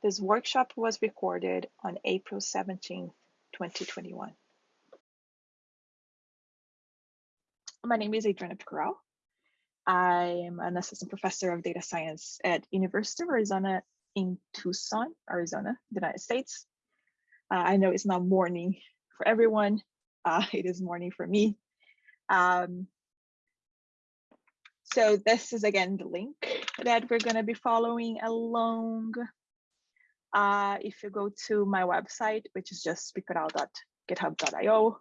This workshop was recorded on April 17, 2021. My name is Adriana Picoral. I am an assistant professor of data science at University of Arizona in Tucson, Arizona, United States. Uh, I know it's not morning for everyone. Uh, it is morning for me. Um, so this is again the link that we're going to be following along. Uh, if you go to my website, which is just picoral.github.io,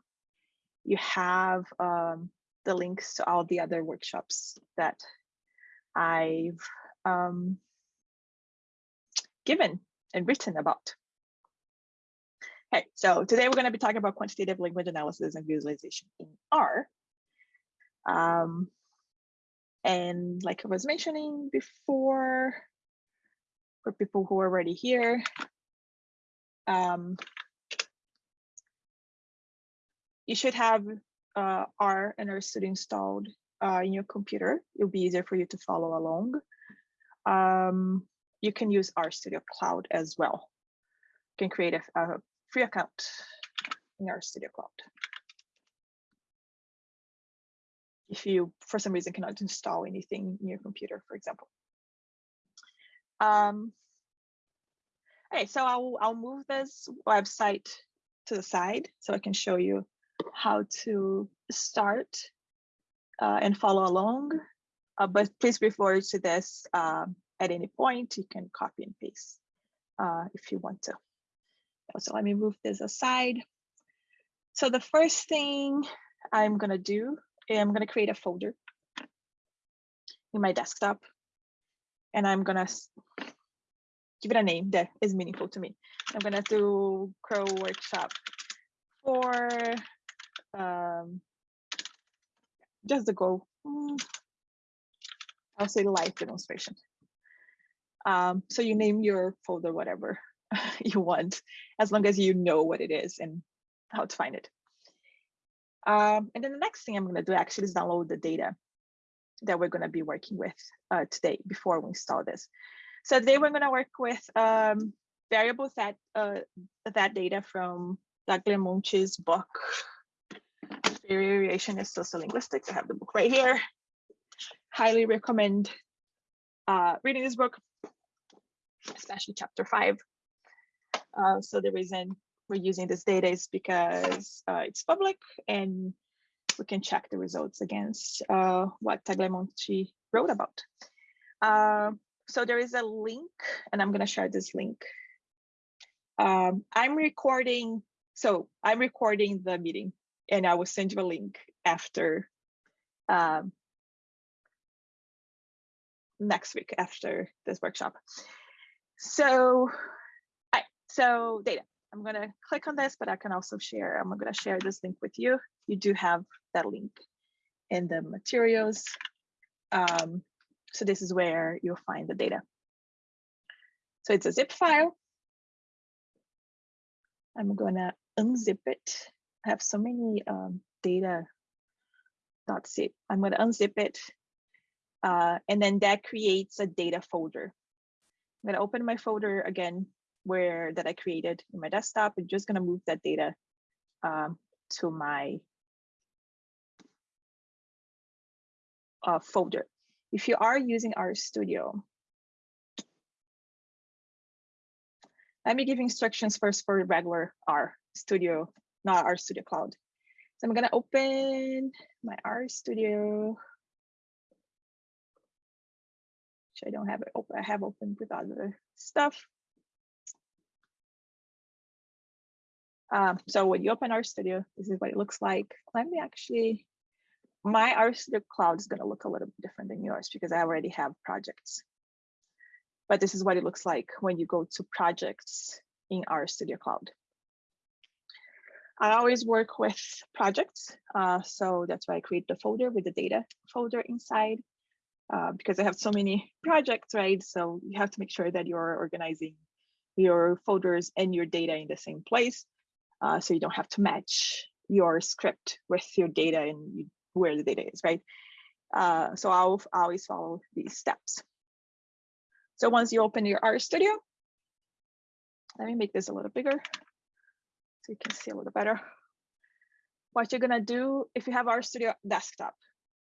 you have um, the links to all the other workshops that I've um, given and written about. Okay, so today we're going to be talking about quantitative language analysis and visualization in R. Um, and like I was mentioning before, for people who are already here, um, you should have uh, R and RStudio installed uh, in your computer. It'll be easier for you to follow along. Um, you can use RStudio Cloud as well. You can create a, a free account in RStudio Cloud. if you, for some reason, cannot install anything in your computer, for example. Um, okay, so I'll, I'll move this website to the side so I can show you how to start uh, and follow along. Uh, but please refer to this uh, at any point. You can copy and paste uh, if you want to. So let me move this aside. So the first thing I'm going to do I'm going to create a folder in my desktop and I'm to give it a name that is meaningful to me. I'm to do Crow Workshop for um, just the go. Mm, I'll say live demonstration. Um, so you name your folder whatever you want, as long as you know what it is and how to find it. Um, and then the next thing I'm going to do actually is download the data that we're going to be working with uh, today before we install this. So today we're going to work with um, variables that uh, that data from Tagliamonte's book, Variation in Sociolinguistics. I have the book right here. Highly recommend uh, reading this book, especially chapter five. Uh, so the reason we're using this data is because uh, it's public and we can check the results against uh, what Tagliamonte wrote about. Uh, so there is a link and I'm gonna share this link. Um, I'm recording, so I'm recording the meeting and I will send you a link after um, next week after this workshop. So, right, so data. I'm going to click on this, but I can also share. I'm going to share this link with you. You do have that link in the materials. Um, so this is where you'll find the data. So it's a zip file. I'm going to unzip it. I have so many um, data zip. I'm to unzip it. Uh, and then that creates a data folder. I'm to open my folder again where that I created in my desktop. I'm just gonna move that data um, to my uh, folder. If you are using RStudio, let me give instructions first for regular R Studio, not RStudio Cloud. So I'm gonna open my RStudio. Which I don't have it open. I have opened with other stuff. Um, so when you open RStudio, this is what it looks like. Let me actually, my RStudio Cloud is going to look a little bit different than yours because I already have projects. But this is what it looks like when you go to projects in RStudio Cloud. I always work with projects, uh, so that's why I create the folder with the data folder inside uh, because I have so many projects, right? So you have to make sure that you're organizing your folders and your data in the same place uh, so you don't have to match your script with your data and you, where the data is, right? Uh, so I'll always follow these steps. So once you open your RStudio, Let me make this a little bigger so you can see a little better. What you're gonna do, if you have RStudio desktop,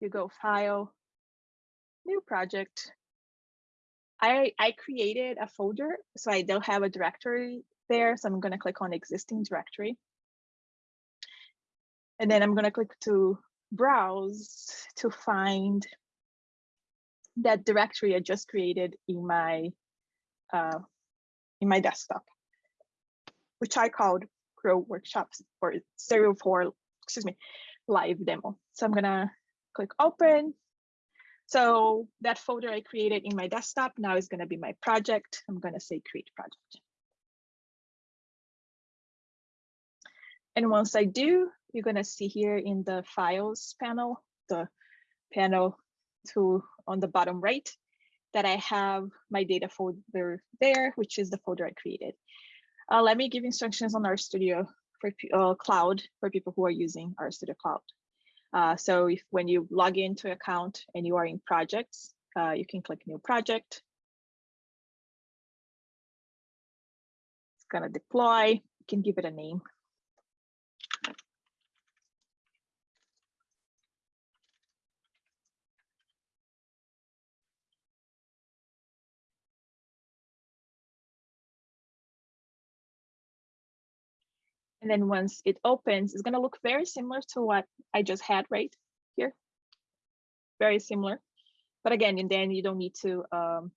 you go File, New Project. I, I created a folder, so I don't have a directory there. So I'm gonna click on existing directory. And then I'm gonna click to browse to find that directory I just created in my uh, in my desktop, which I called Crow Workshops or Stereo 4, excuse me, live demo. So I'm gonna click open. So that folder I created in my desktop now is gonna be my project. I'm gonna say create project. And once I do, you're gonna see here in the files panel, the panel to on the bottom right, that I have my data folder there, which is the folder I created. Uh, let me give instructions on RStudio for uh, cloud for people who are using RStudio Cloud. Uh, so if when you log into account and you are in projects, uh, you can click new project. It's gonna deploy, you can give it a name. And then once it opens, it's going to look very similar to what I just had right here. Very similar. But again, and then you don't need to um,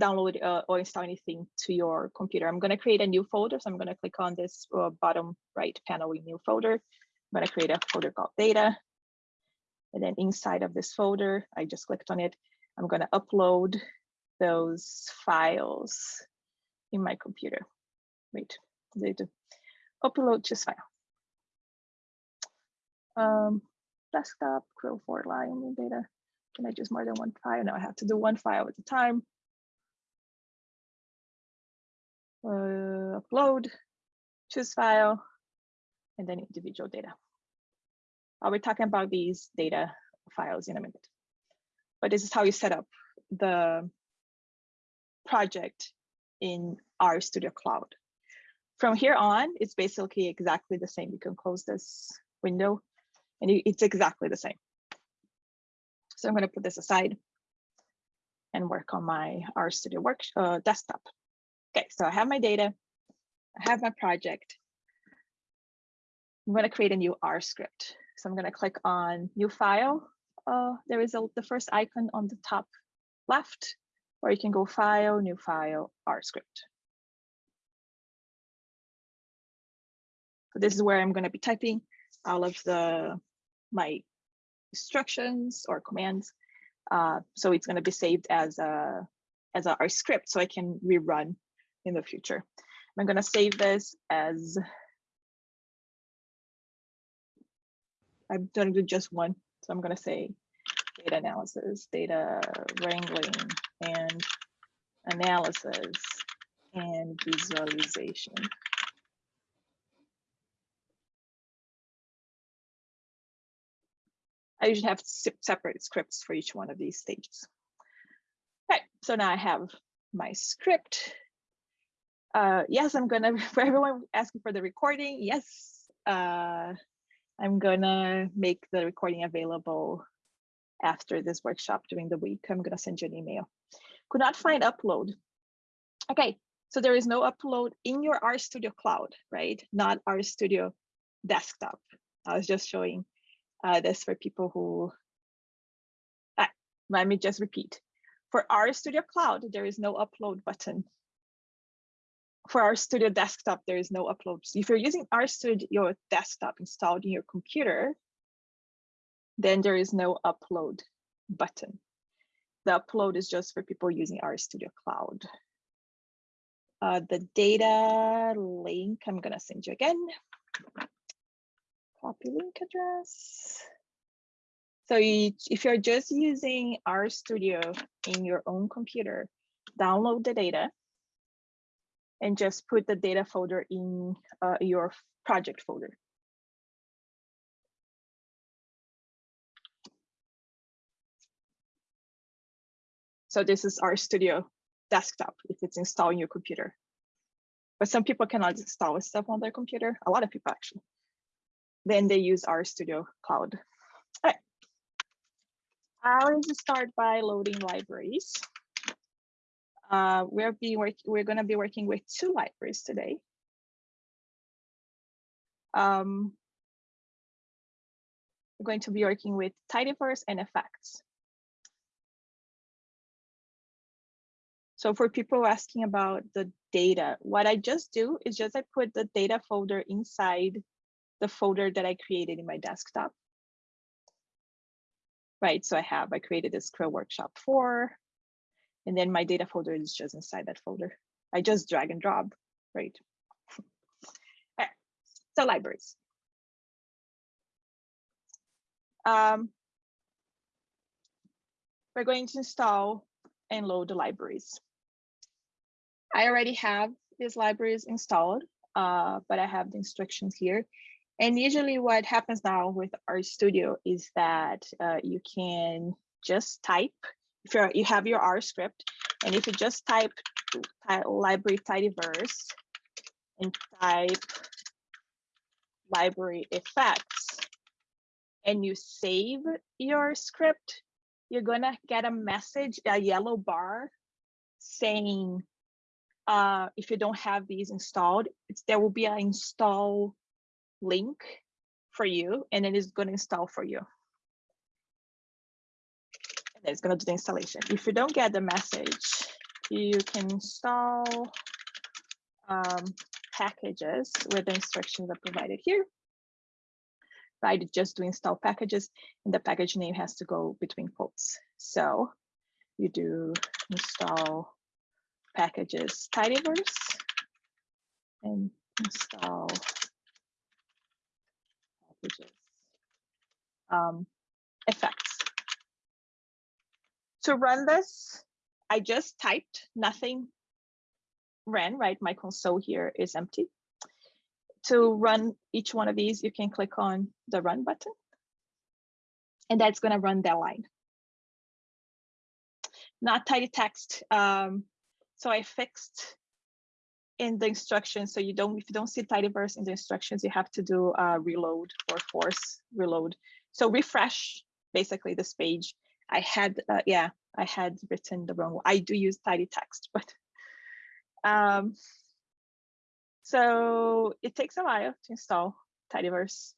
download uh, or install anything to your computer. I'm going to create a new folder. So I'm going to click on this uh, bottom right panel in new folder. I'm going to create a folder called data. And then inside of this folder, I just clicked on it. I'm going to upload those files in my computer. Wait, data upload just file. Um, desktop, Crow for line data. Can I just more than one file? No, I have to do one file at a time. Uh, upload, choose file, and then individual data. I'll be talking about these data files in a minute. But this is how you set up the project in RStudio Cloud. From here on, it's basically exactly the same. You can close this window and it's exactly the same. So I'm going to put this aside and work on my RStudio work uh, desktop. Okay, so I have my data, I have my project. I'm going to create a new R script. So I'm going to click on new file. Uh, there is a, the first icon on the top left, or you can go file, new file, R script. So this is where I'm going to be typing all of the my instructions or commands. Uh, so it's going to be saved as a as a, R script so I can rerun in the future. I'm going to save this as I'm going to do just one. So I'm going to say data analysis, data wrangling, and analysis and visualization. I usually have separate scripts for each one of these stages. Okay, so now I have my script. Uh, yes, I'm gonna, for everyone asking for the recording, yes, uh, I'm gonna make the recording available after this workshop during the week. I'm gonna send you an email. Could not find upload. Okay, so there is no upload in your RStudio Cloud, right? Not RStudio desktop. I was just showing uh, this for people who, uh, let me just repeat. For RStudio Cloud, there is no upload button. For RStudio Desktop, there is no upload. So if you're using RStudio Desktop installed in your computer, then there is no upload button. The upload is just for people using RStudio Cloud. Uh, the data link, I'm gonna send you again copy link address. So if you're just using RStudio in your own computer, download the data and just put the data folder in uh, your project folder. So this is RStudio desktop if it's installed in your computer. but some people cannot install stuff on their computer. A lot of people actually. Then they use RStudio Cloud. All right. I'll just start by loading libraries. Uh, we're be work we're going to be working with two libraries today. Um, we're going to be working with tidyverse and effects. So for people asking about the data, what I just do is just I put the data folder inside the folder that I created in my desktop. Right, so I have, I created this Scrum Workshop 4, and then my data folder is just inside that folder. I just drag and drop, right? right. So libraries. Um, we're going to install and load the libraries. I already have these libraries installed, uh, but I have the instructions here. And usually what happens now with RStudio is that uh, you can just type, if you're, you have your R script, and if you just type, type library tidyverse and type library effects, and you save your script, you're gonna get a message, a yellow bar saying uh, if you don't have these installed, there will be an install link for you and it is going to install for you. And it's going to do the installation. If you don't get the message, you can install um, packages with the instructions are provided here. Right, just to install packages and the package name has to go between quotes. So you do install packages tidyverse and install packages um, effects. To run this, I just typed nothing ran, right? My console here is empty. To run each one of these, you can click on the run button and that's gonna run that line. Not tidy text. Um, so I fixed in the instructions. So you don't, if you don't see tidyverse in the instructions, you have to do reload or force reload. So refresh basically this page. I had, uh, yeah, I had written the wrong. I do use tidy text, but um, so it takes a while to install tidyverse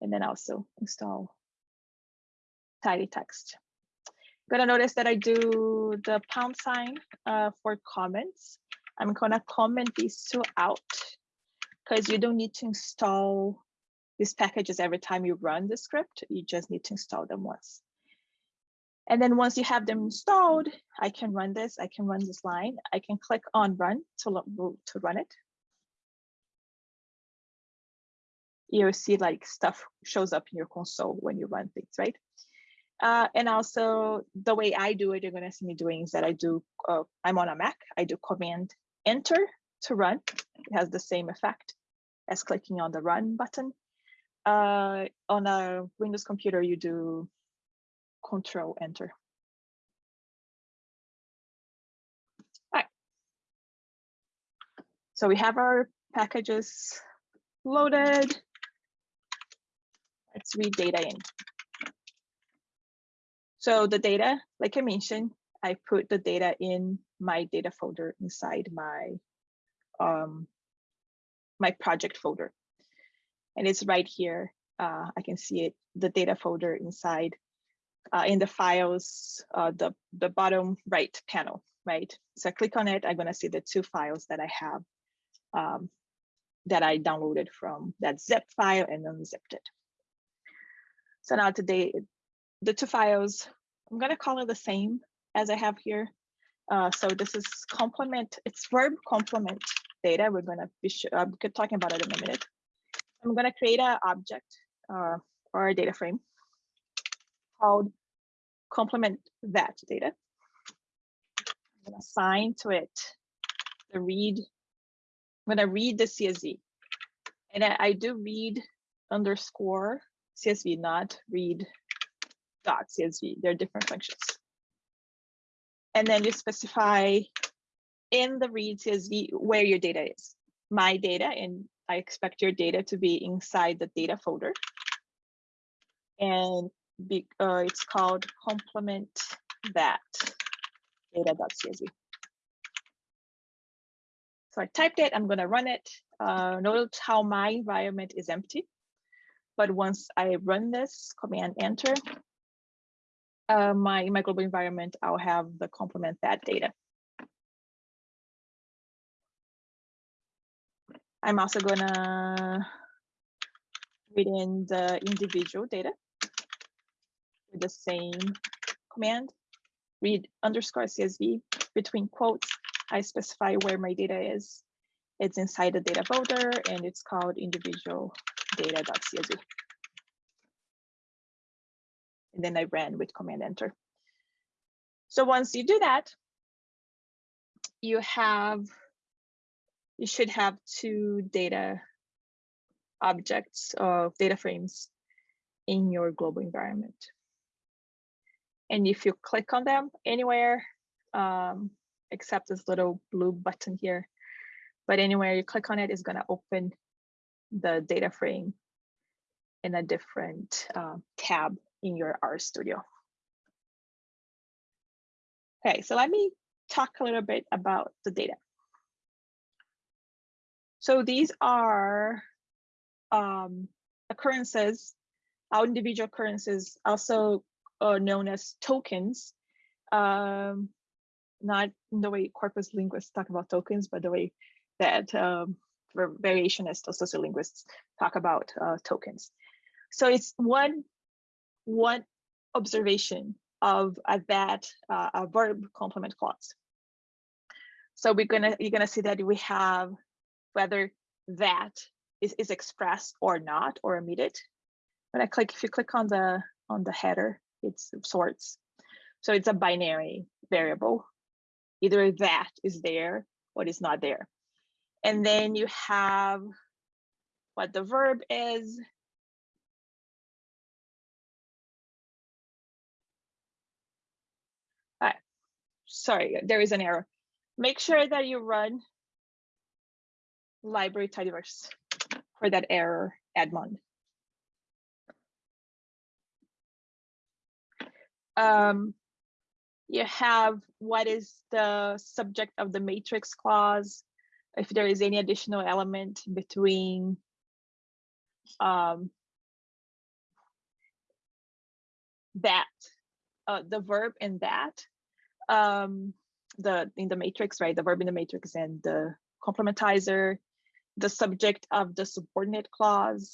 and then also install tidy text. Gonna notice that I do the pound sign uh, for comments. I'm gonna comment these two out because you don't need to install these packages every time you run the script. You just need to install them once. And then once you have them installed, I can run this, I can run this line. I can click on run to, to run it. You'll see like stuff shows up in your console when you run things, right? Uh, and also the way I do it, you're gonna see me doing is that I do, uh, I'm on a Mac, I do command enter to run. It has the same effect as clicking on the run button. Uh, on a Windows computer, you do control enter. All right. So we have our packages loaded. Let's read data in. So the data, like I mentioned, I put the data in my data folder inside my um, my project folder. And it's right here. Uh, I can see it, the data folder inside uh, in the files, uh, the, the bottom right panel, right? So I click on it, I'm gonna see the two files that I have um, that I downloaded from that zip file and unzipped it. So now today, the two files, I'm gonna call it the same as I have here. Uh, so this is complement, it's verb complement data. We're gonna be we talking about it in a minute. I'm gonna create an object uh, or a data frame called complement that data. I'm gonna assign to it the read, I'm gonna read the CSV. And I, I do read underscore CSV, not read dot CSV. They're different functions. And then you specify in the read CSV where your data is. my data and I expect your data to be inside the data folder. And be, uh, it's called complement that data.csv. So I typed it, I'm gonna run it. Uh, note how my environment is empty. But once I run this, command enter, uh, my, my global environment, I'll have the complement that data. I'm also gonna read in the individual data with the same command, read underscore CSV between quotes. I specify where my data is. It's inside the data folder and it's called individual data.csv. And then I ran with command enter. So once you do that, you have, you should have two data objects of data frames in your global environment. And if you click on them anywhere, um, except this little blue button here, but anywhere you click on it is going to open the data frame in a different uh, tab in your RStudio. Okay, so let me talk a little bit about the data. So these are um, occurrences, our individual occurrences, also uh, known as tokens, um, not the way corpus linguists talk about tokens, but the way that um, variationists or sociolinguists talk about uh, tokens. So it's one, one observation of a that uh, a verb complement clause. So we're gonna you're gonna see that we have whether that is, is expressed or not or omitted. When I click, if you click on the on the header, it's sorts. So it's a binary variable. Either that is there or is not there. And then you have what the verb is. All right. Sorry, there is an error. Make sure that you run library tidyverse for that error, Edmond. Um, you have what is the subject of the matrix clause, if there is any additional element between um, that, uh, the verb and that, um, the in the matrix, right? The verb in the matrix and the complementizer, the subject of the subordinate clause,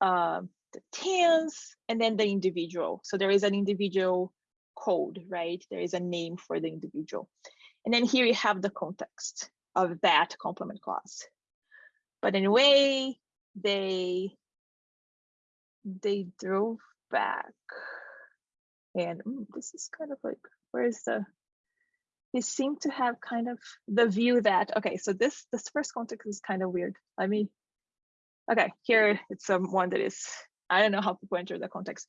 uh, the tense, and then the individual. So there is an individual code, right? There is a name for the individual. And then here you have the context of that complement clause. But anyway, they they drove back. And mm, this is kind of like, where's the, they seem to have kind of the view that, okay, so this, this first context is kind of weird. Let me, okay, here it's um, one that is, I don't know how people enter the context,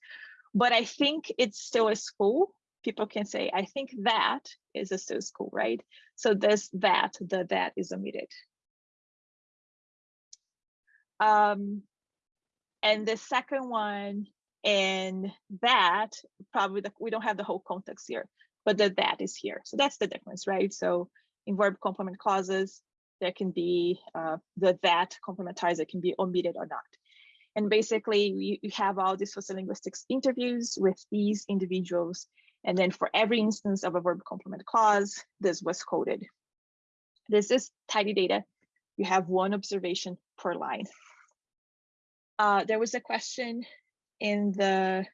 but I think it's still a school people can say, I think that is a still school, right? So this that, the that is omitted. Um, and the second one and that, probably the, we don't have the whole context here, but the that is here. So that's the difference, right? So in verb complement clauses, there can be uh, the that complementizer can be omitted or not. And basically, you, you have all these sociolinguistics interviews with these individuals and then for every instance of a verb complement clause, this was coded. This is tidy data. You have one observation per line. Uh, there was a question in the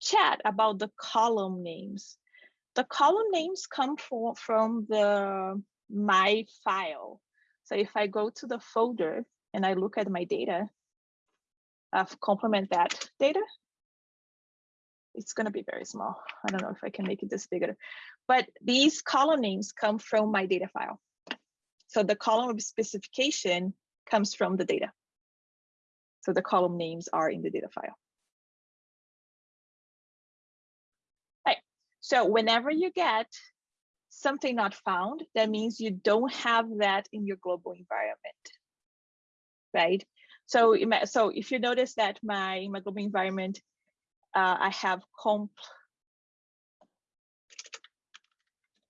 chat about the column names. The column names come from, from the my file. So if I go to the folder and I look at my data, I've complement that data, it's going to be very small. I don't know if I can make it this bigger, but these column names come from my data file. So the column of specification comes from the data. So the column names are in the data file. So whenever you get something not found, that means you don't have that in your global environment, right? So, so if you notice that my, my global environment, uh, I have comp,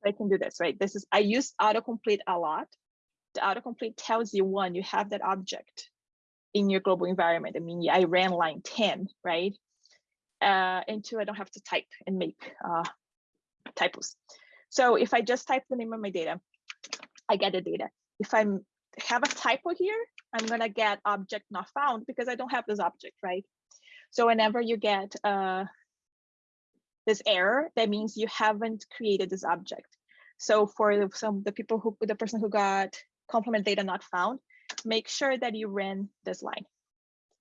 I can do this, right? This is, I use autocomplete a lot. The autocomplete tells you one, you have that object in your global environment. I mean, I ran line 10, right? Uh, and two, I don't have to type and make uh, typos. So if I just type the name of my data, I get the data. If I have a typo here, I'm gonna get object not found because I don't have this object, right? So whenever you get uh, this error, that means you haven't created this object. So for some the people who the person who got complement data not found, make sure that you ran this line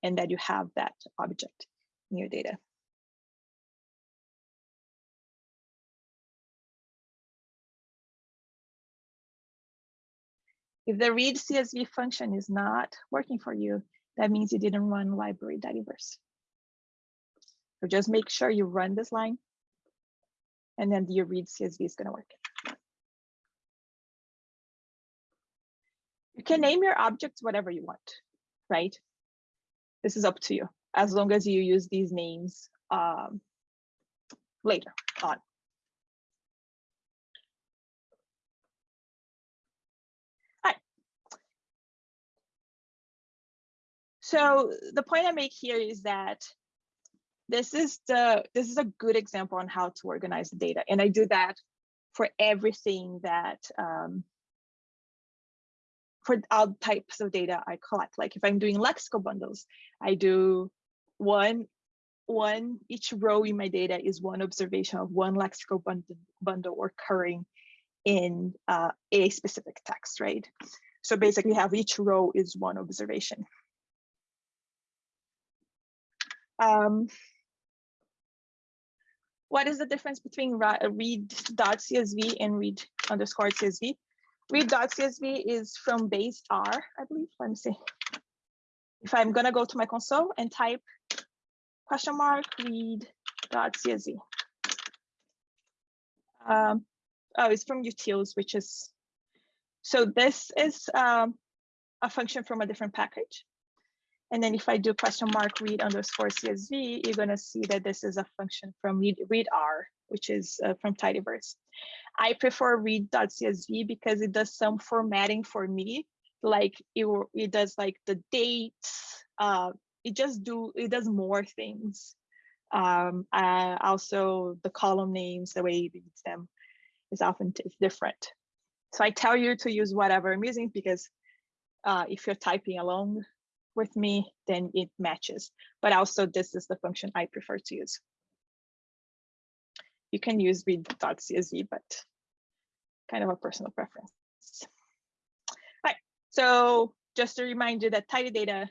and that you have that object in your data. If the read CSV function is not working for you, that means you didn't run library tidyverse. So just make sure you run this line and then your read CSV is gonna work. You can name your objects whatever you want, right? This is up to you, as long as you use these names um, later on. So the point I make here is that this is the this is a good example on how to organize the data, and I do that for everything that um, for all types of data I collect. Like if I'm doing lexical bundles, I do one one each row in my data is one observation of one lexical bundle, bundle occurring in uh, a specific text, right? So basically have each row is one observation. Um, what is the difference between read.csv and read underscore CSV? Read.csv is from base R, I believe. Let me see. If I'm gonna go to my console and type question mark read.csv. Um, oh, it's from utils, which is, so this is um, a function from a different package. And then if I do question mark read underscore CSV, you're going to see that this is a function from read, readr, which is uh, from Tidyverse. I prefer read.csv because it does some formatting for me. Like it, it does like the dates. Uh, it just do it does more things. Um, uh, also the column names, the way it reads them is often different. So I tell you to use whatever I'm using because uh, if you're typing along, with me, then it matches. But also this is the function I prefer to use. You can use read.csv, but kind of a personal preference. All right, so just to remind you that tidy data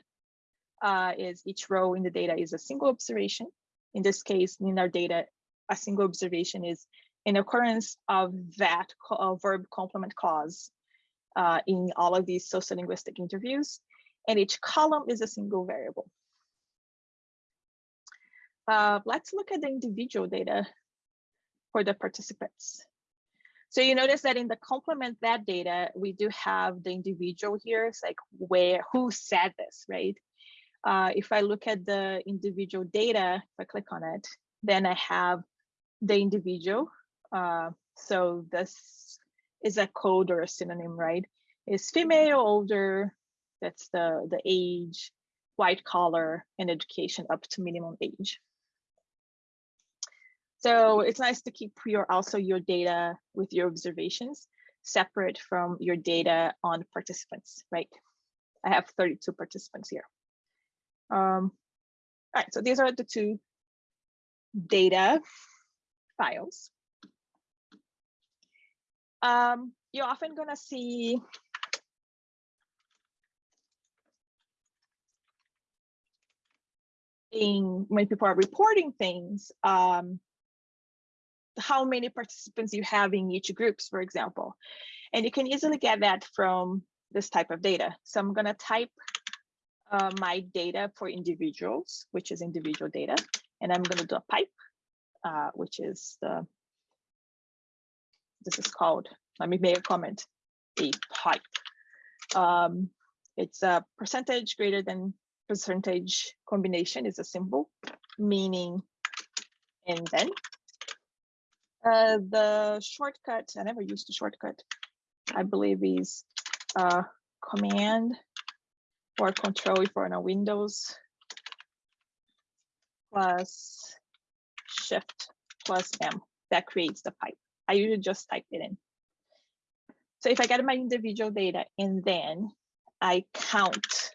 uh, is each row in the data is a single observation. In this case, in our data, a single observation is an occurrence of that uh, verb complement clause uh, in all of these sociolinguistic interviews and each column is a single variable. Uh, let's look at the individual data for the participants. So you notice that in the complement that data, we do have the individual here. It's like where, who said this, right? Uh, if I look at the individual data, if I click on it, then I have the individual. Uh, so this is a code or a synonym, right? Is female, older, that's the, the age, white collar, and education up to minimum age. So it's nice to keep your also your data with your observations separate from your data on participants, right? I have 32 participants here. Um, all right, so these are the two data files. Um, you're often gonna see in when people are reporting things, um, how many participants you have in each groups, for example. And you can easily get that from this type of data. So I'm gonna type uh, my data for individuals, which is individual data. And I'm gonna do a pipe, uh, which is the this is called, let me make a comment, a pipe. Um, it's a percentage greater than percentage combination is a symbol, meaning and then. Uh, the shortcut, I never used the shortcut, I believe is uh, command or control if we're on a Windows plus shift plus M that creates the pipe. I usually just type it in. So if I get my individual data and then I count.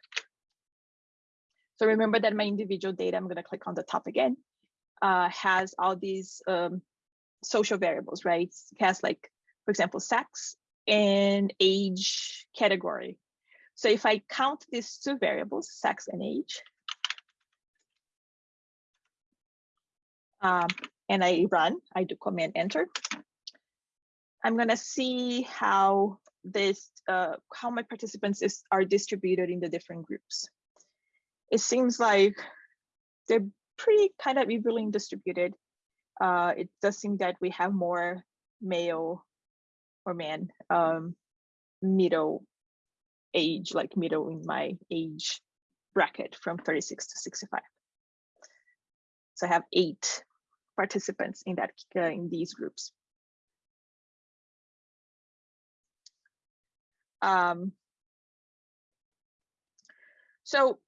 So remember that my individual data, I'm gonna click on the top again, uh, has all these um, social variables, right? It has like, for example, sex and age category. So if I count these two variables, sex and age, um, and I run, I do command enter, I'm gonna see how this, uh, how my participants is, are distributed in the different groups. It seems like they're pretty kind of evenly distributed. Uh, it does seem that we have more male or man um, middle age, like middle in my age bracket from 36 to 65. So I have eight participants in that uh, in these groups. Um, so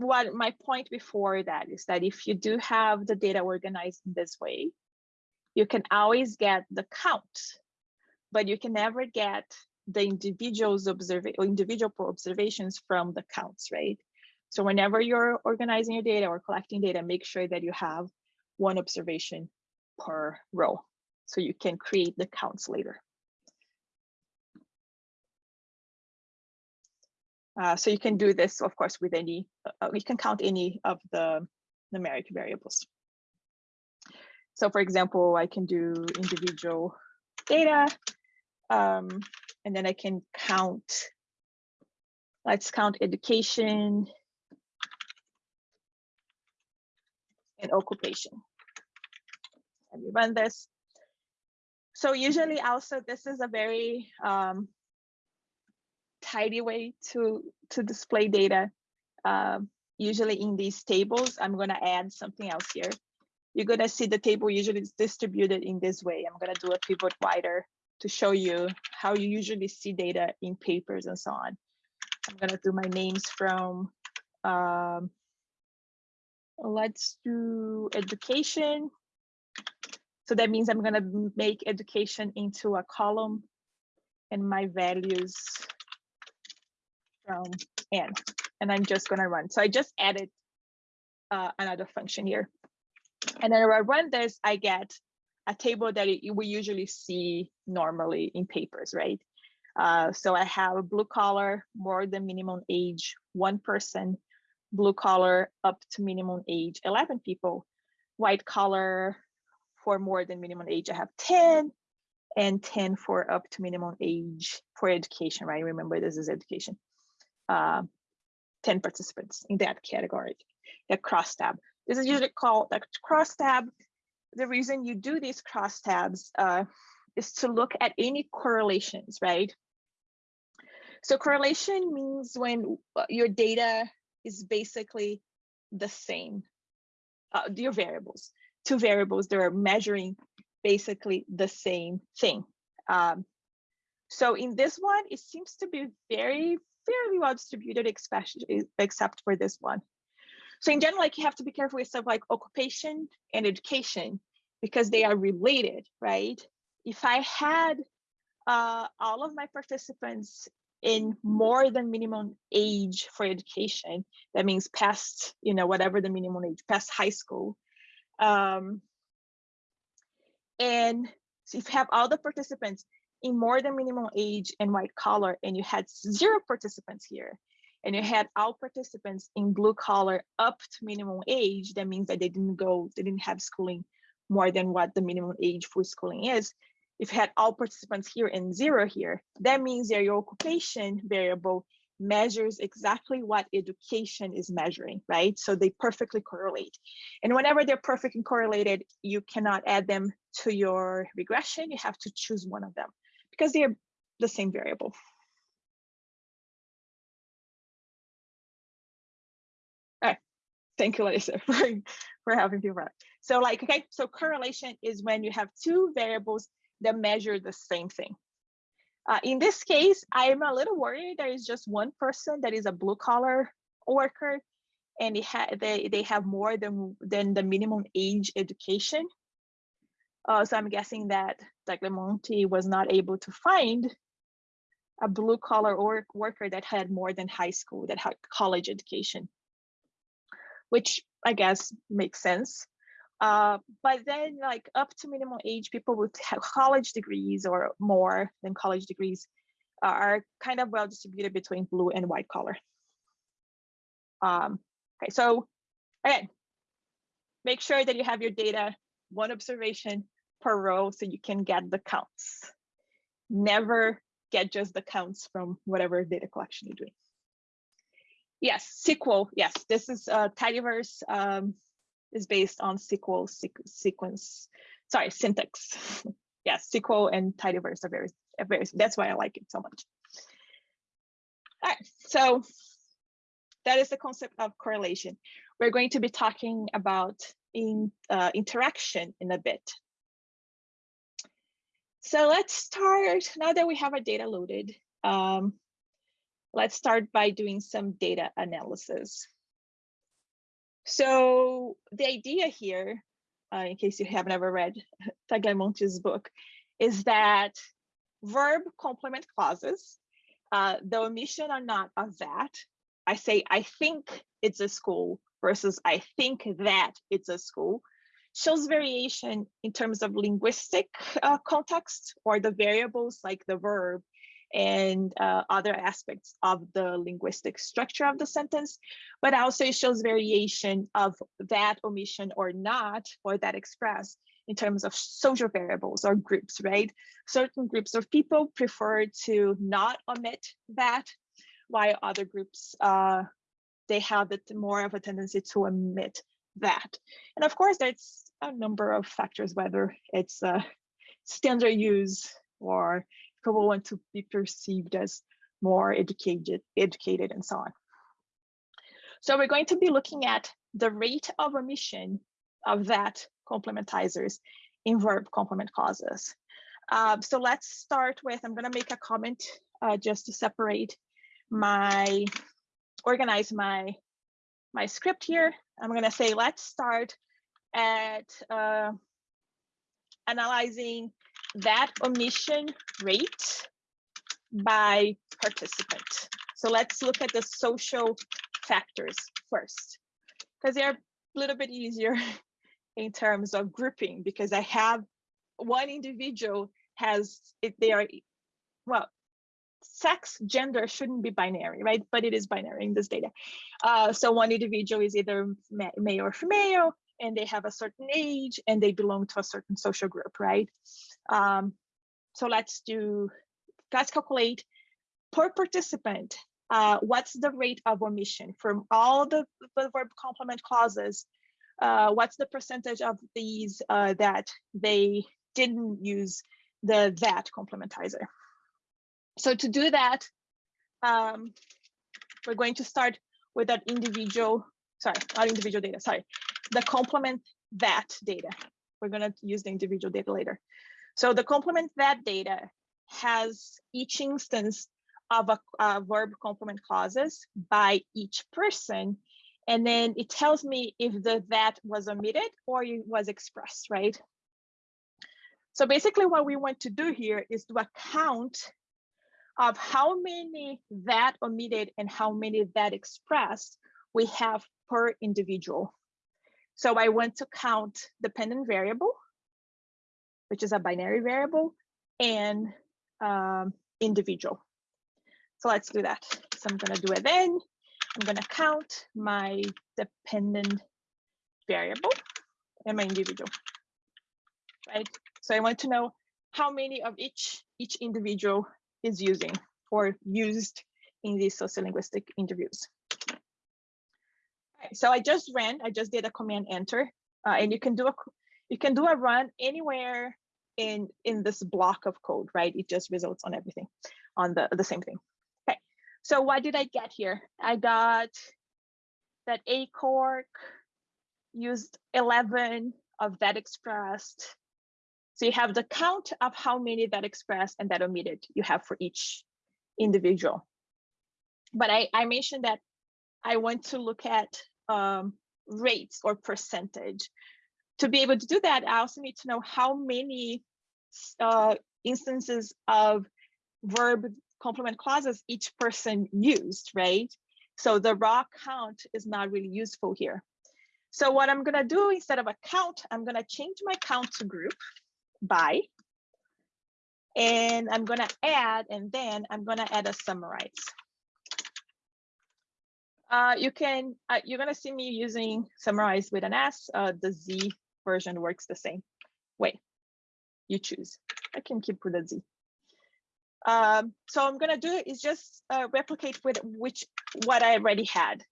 what my point before that is that if you do have the data organized in this way, you can always get the count, but you can never get the individual's observe individual observations from the counts, right? So whenever you're organizing your data or collecting data, make sure that you have one observation per row so you can create the counts later. Uh, so you can do this, of course, with any, you can count any of the numeric variables. So for example, I can do individual data, um, and then I can count, let's count education and occupation. Let me run this. So usually also this is a very um, tidy way to, to display data. Uh, usually in these tables, I'm gonna add something else here. You're gonna see the table usually is distributed in this way. I'm gonna do a pivot wider to show you how you usually see data in papers and so on. I'm gonna do my names from, um, let's do education. So that means I'm gonna make education into a column and my values from n, and I'm just gonna run. So I just added uh, another function here. And then when I run this, I get a table that it, we usually see normally in papers, right? Uh, so I have a blue collar, more than minimum age, one person, blue collar up to minimum age, 11 people, white collar for more than minimum age, I have 10, and 10 for up to minimum age for education, right? Remember, this is education uh, 10 participants in that category, the crosstab. This is usually called the crosstab. The reason you do these crosstabs uh, is to look at any correlations, right? So correlation means when uh, your data is basically the same, uh, your variables, two variables that are measuring basically the same thing. Um, so in this one, it seems to be very, fairly well distributed, except for this one. So in general, like you have to be careful with stuff like occupation and education because they are related, right? If I had uh, all of my participants in more than minimum age for education, that means past, you know, whatever the minimum age, past high school. Um, and so if you have all the participants in more than minimum age and white collar and you had zero participants here and you had all participants in blue collar up to minimum age, that means that they didn't go, they didn't have schooling more than what the minimum age for schooling is. If you had all participants here and zero here, that means that your occupation variable measures exactly what education is measuring, right? So they perfectly correlate. And whenever they're perfectly correlated, you cannot add them to your regression. You have to choose one of them because they're the same variable. All right. Thank you, Larissa, for, for having me that. So like, okay, so correlation is when you have two variables that measure the same thing. Uh, in this case, I'm a little worried there is just one person that is a blue collar worker and they, ha they, they have more than, than the minimum age education. Uh, so I'm guessing that Tagliamonte was not able to find a blue collar or worker that had more than high school, that had college education, which I guess makes sense. Uh, but then like up to minimum age, people with college degrees or more than college degrees are kind of well distributed between blue and white collar. Um, okay, so again, make sure that you have your data, one observation per row so you can get the counts. Never get just the counts from whatever data collection you're doing. Yes, SQL, yes, this is uh, tidyverse. Um, is based on SQL sequ sequence, sorry, syntax. yes, SQL and tidyverse are very, very, that's why I like it so much. All right, so that is the concept of correlation. We're going to be talking about in uh, interaction in a bit. So let's start, now that we have our data loaded, um, let's start by doing some data analysis. So the idea here, uh, in case you have never read Tagliamonte's book, is that verb complement clauses, uh, the omission or not of that, I say, I think it's a school versus I think that it's a school, shows variation in terms of linguistic uh, context or the variables like the verb and uh, other aspects of the linguistic structure of the sentence, but also it shows variation of that omission or not, or that express in terms of social variables or groups, right? Certain groups of people prefer to not omit that, while other groups, uh, they have it more of a tendency to omit that. And of course, there's a number of factors, whether it's uh, standard use or people want to be perceived as more educated, educated and so on. So we're going to be looking at the rate of omission of that complementizers in verb complement clauses. Uh, so let's start with, I'm gonna make a comment uh, just to separate my, organize my, my script here. I'm gonna say, let's start at uh, analyzing that omission rate by participant. So let's look at the social factors first, because they're a little bit easier in terms of grouping, because I have one individual has, if they are, well, sex, gender shouldn't be binary, right? But it is binary in this data. Uh, so one individual is either male or female, and they have a certain age and they belong to a certain social group, right? Um, so let's do, let's calculate per participant, uh, what's the rate of omission from all the, the verb complement clauses? Uh, what's the percentage of these uh, that they didn't use the that complementizer? So to do that, um, we're going to start with that individual, sorry, not individual data, sorry, the complement that data. We're going to use the individual data later. So the complement that data has each instance of a, a verb complement clauses by each person. And then it tells me if the that was omitted or it was expressed, right? So basically what we want to do here is to a count of how many that omitted and how many that expressed we have per individual. So I want to count dependent variable, which is a binary variable, and um, individual. So let's do that. So I'm going to do it then. I'm going to count my dependent variable and my individual, right? So I want to know how many of each each individual is using or used in these sociolinguistic interviews. Right, so I just ran, I just did a command enter, uh, and you can do a you can do a run anywhere in in this block of code, right? It just results on everything, on the the same thing. Okay, so what did I get here? I got that ACORC used 11 of that expressed. So you have the count of how many that expressed and that omitted you have for each individual. But I, I mentioned that I want to look at um, rates or percentage. To be able to do that, I also need to know how many uh, instances of verb complement clauses each person used, right? So the raw count is not really useful here. So what I'm gonna do instead of a count, I'm gonna change my count to group by, and I'm gonna add, and then I'm gonna add a summarize. Uh, you can, uh, you're gonna see me using summarize with an S, uh, the Z version works the same way. You choose, I can keep with a Z. Um, so I'm gonna do is just uh, replicate with which what I already had,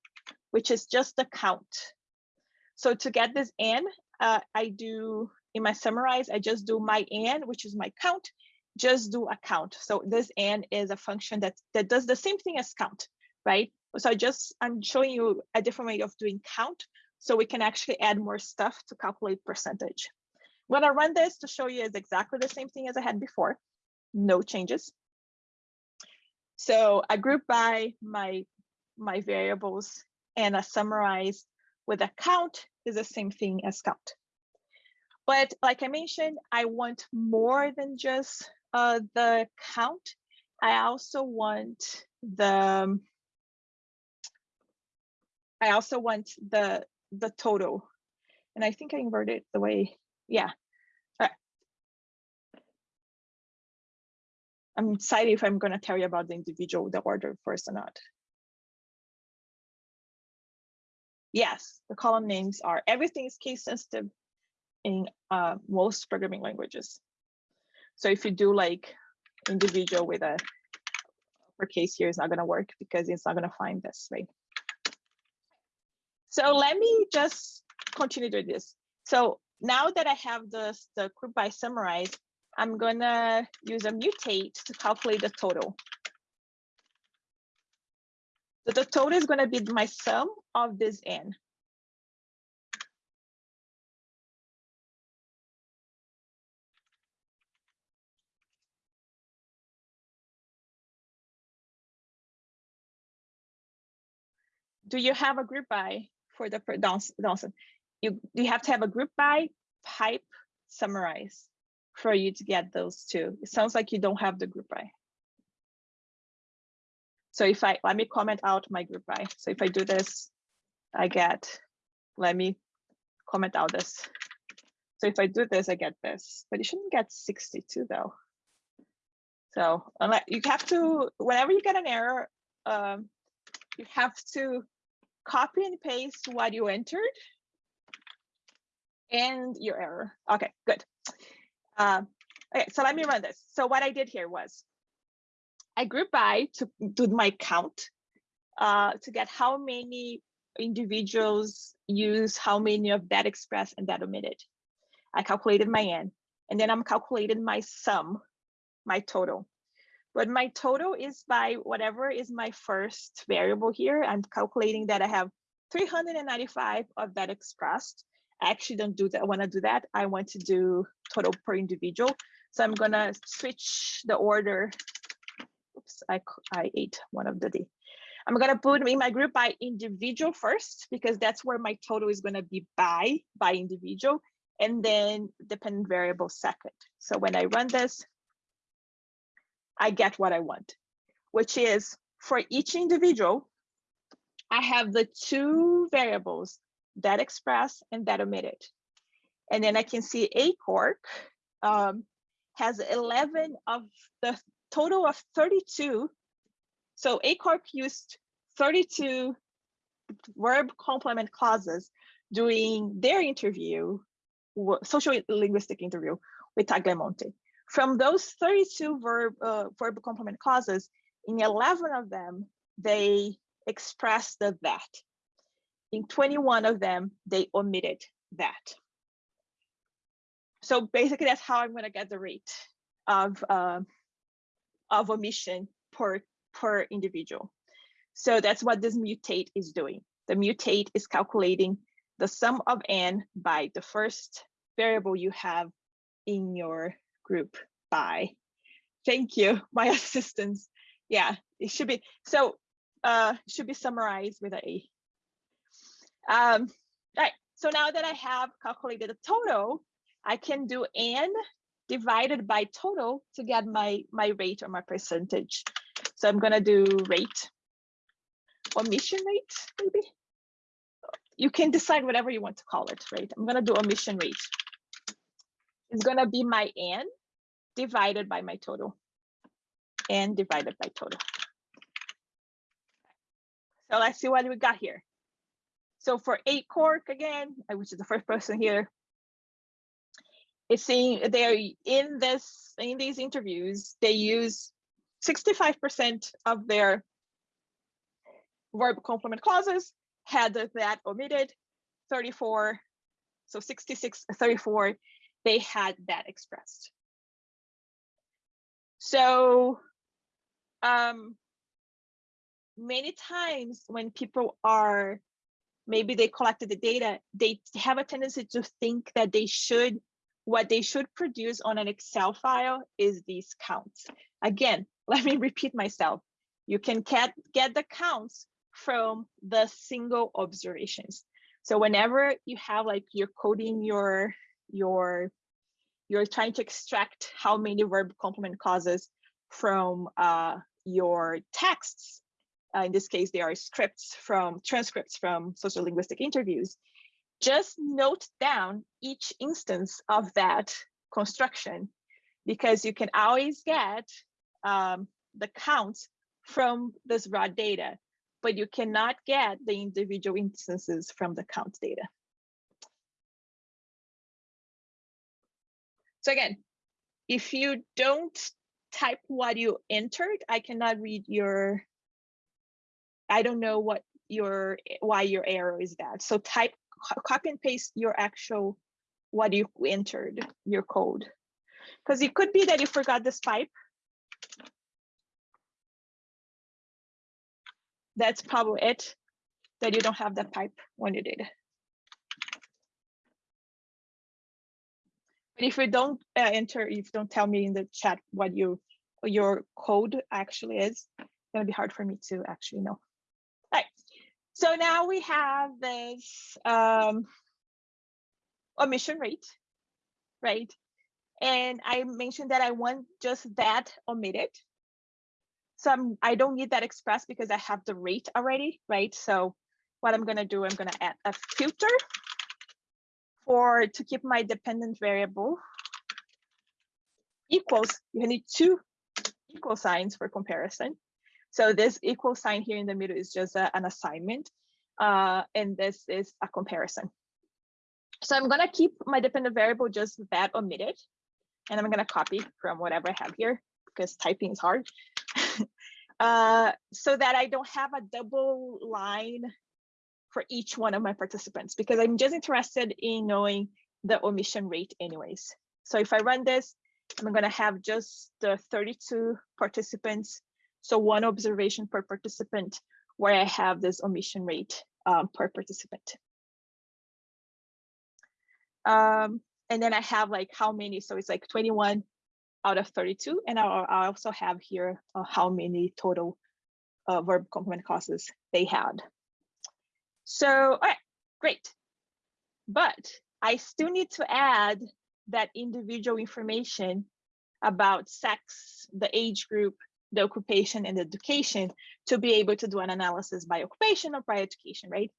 which is just the count. So to get this in, uh, I do in my summarize, I just do my n, which is my count, just do a count. So this n is a function that, that does the same thing as count, right? So I just, I'm showing you a different way of doing count so we can actually add more stuff to calculate percentage. When I run this to show you is exactly the same thing as I had before, no changes. So I group by my, my variables and I summarize with a count is the same thing as count. But like I mentioned, I want more than just uh, the count. I also want the, I also want the, the total. And I think I inverted the way, yeah. I'm excited if I'm going to tell you about the individual, the order first or not. Yes, the column names are, everything is case sensitive in uh, most programming languages. So if you do like individual with a uppercase here, it's not going to work because it's not going to find this, right? So let me just continue doing this. So now that I have the, the group by summarize, I'm gonna use a mutate to calculate the total. So the total is gonna be my sum of this n. Do you have a group by for the Dawson? You, you have to have a group by pipe summarize for you to get those two. It sounds like you don't have the group by. So if I, let me comment out my group by. So if I do this, I get, let me comment out this. So if I do this, I get this, but you shouldn't get 62 though. So unless you have to, whenever you get an error, um, you have to copy and paste what you entered and your error. Okay, good. Uh, okay, so let me run this. So what I did here was I grouped by to do my count uh, to get how many individuals use how many of that expressed and that omitted. I calculated my n, and then I'm calculating my sum, my total. But my total is by whatever is my first variable here. I'm calculating that I have 395 of that expressed I actually don't do that. I want to do that. I want to do total per individual. So I'm going to switch the order. Oops, I, I ate one of the D. I'm going to put in my group by individual first, because that's where my total is going to be by, by individual, and then dependent variable second. So when I run this, I get what I want, which is for each individual, I have the two variables that express and that omitted. And then I can see ACORC um, has 11 of the total of 32. So ACORC used 32 verb complement clauses during their interview, sociolinguistic interview with Tagliamonte. From those 32 verb, uh, verb complement clauses, in 11 of them, they express the that. In 21 of them, they omitted that. So basically that's how I'm gonna get the rate of, uh, of omission per, per individual. So that's what this mutate is doing. The mutate is calculating the sum of n by the first variable you have in your group by. Thank you, my assistants. Yeah, it should be, so uh, should be summarized with a. Um, right, so now that I have calculated the total, I can do n divided by total to get my, my rate or my percentage. So I'm gonna do rate, omission rate, maybe? You can decide whatever you want to call it, right? I'm gonna do omission rate. It's gonna be my n divided by my total, and divided by total. So let's see what we got here. So for ACORC again, which is the first person here, it's saying they're in this in these interviews they use 65% of their verb complement clauses had that omitted 34 so 66 34 they had that expressed so um many times when people are maybe they collected the data they have a tendency to think that they should what they should produce on an Excel file is these counts. Again, let me repeat myself. You can get, get the counts from the single observations. So whenever you have like you're coding your, your, you're trying to extract how many verb complement clauses from uh, your texts, uh, in this case, they are scripts from transcripts from sociolinguistic interviews just note down each instance of that construction because you can always get um, the counts from this raw data, but you cannot get the individual instances from the count data. So again, if you don't type what you entered, I cannot read your, I don't know what your, why your error is that. So type copy and paste your actual what you entered your code. Because it could be that you forgot this pipe that's probably it that you don't have that pipe when you did but if you don't uh, enter if you don't tell me in the chat what you your code actually is it's to be hard for me to actually know All right. so now we have this um, omission rate, right? And I mentioned that I want just that omitted. So I'm, I don't need that expressed because I have the rate already, right? So what I'm gonna do, I'm gonna add a filter for to keep my dependent variable equals, you need two equal signs for comparison. So this equal sign here in the middle is just a, an assignment, uh, and this is a comparison. So I'm gonna keep my dependent variable just that omitted, and I'm gonna copy from whatever I have here because typing is hard. uh, so that I don't have a double line for each one of my participants because I'm just interested in knowing the omission rate anyways. So if I run this, I'm gonna have just the 32 participants so one observation per participant where I have this omission rate um, per participant. Um, and then I have like how many, so it's like 21 out of 32. And I, I also have here uh, how many total uh, verb complement clauses they had. So, all right, great. But I still need to add that individual information about sex, the age group, the occupation and education to be able to do an analysis by occupation or by education, right?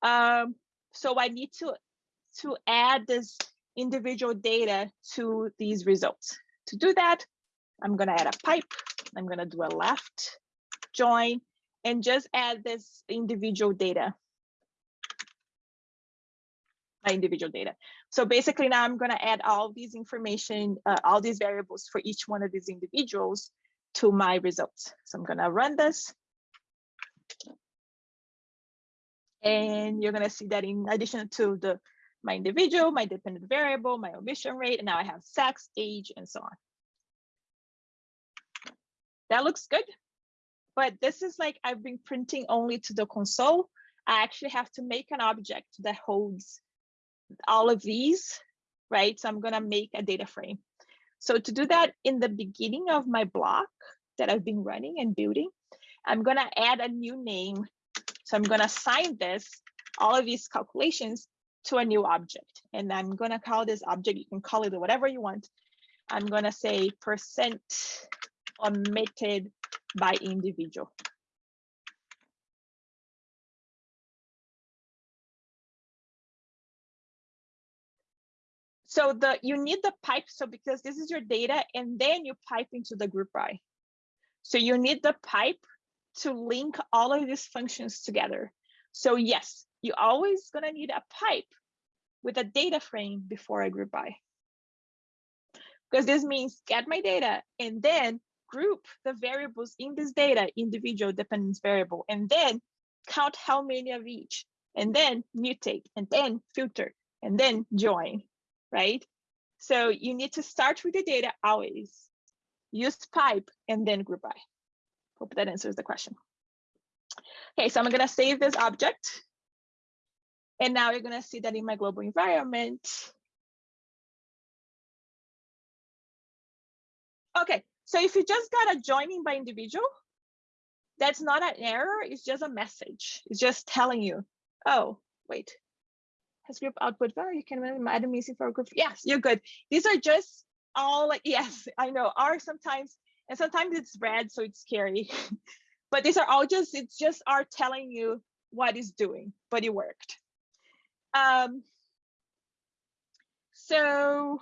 Um, so I need to, to add this individual data to these results. To do that, I'm gonna add a pipe, I'm gonna do a left join and just add this individual data individual data. So basically now I'm going to add all these information, uh, all these variables for each one of these individuals to my results. So I'm gonna run this. And you're gonna see that in addition to the my individual, my dependent variable, my omission rate, and now I have sex, age, and so on. That looks good. But this is like I've been printing only to the console. I actually have to make an object that holds all of these, right? So I'm gonna make a data frame. So to do that in the beginning of my block that I've been running and building, I'm gonna add a new name. So I'm gonna assign this, all of these calculations to a new object. And I'm gonna call this object, you can call it whatever you want. I'm gonna say percent omitted by individual. So the you need the pipe, so because this is your data, and then you pipe into the group by. So you need the pipe to link all of these functions together. So yes, you're always gonna need a pipe with a data frame before a group by. Because this means get my data and then group the variables in this data, individual dependence variable, and then count how many of each, and then mutate, and then filter, and then join right? So you need to start with the data always. Use pipe and then group by. Hope that answers the question. Okay, so I'm gonna save this object. And now you're gonna see that in my global environment. Okay, so if you just got a joining by individual, that's not an error, it's just a message. It's just telling you, oh, wait, has group output value. You can add a missing for group. Yes, you're good. These R just all like, yes, I know R sometimes, and sometimes it's red, so it's scary. but these are all just, it's just are telling you what it's doing, but it worked. Um, so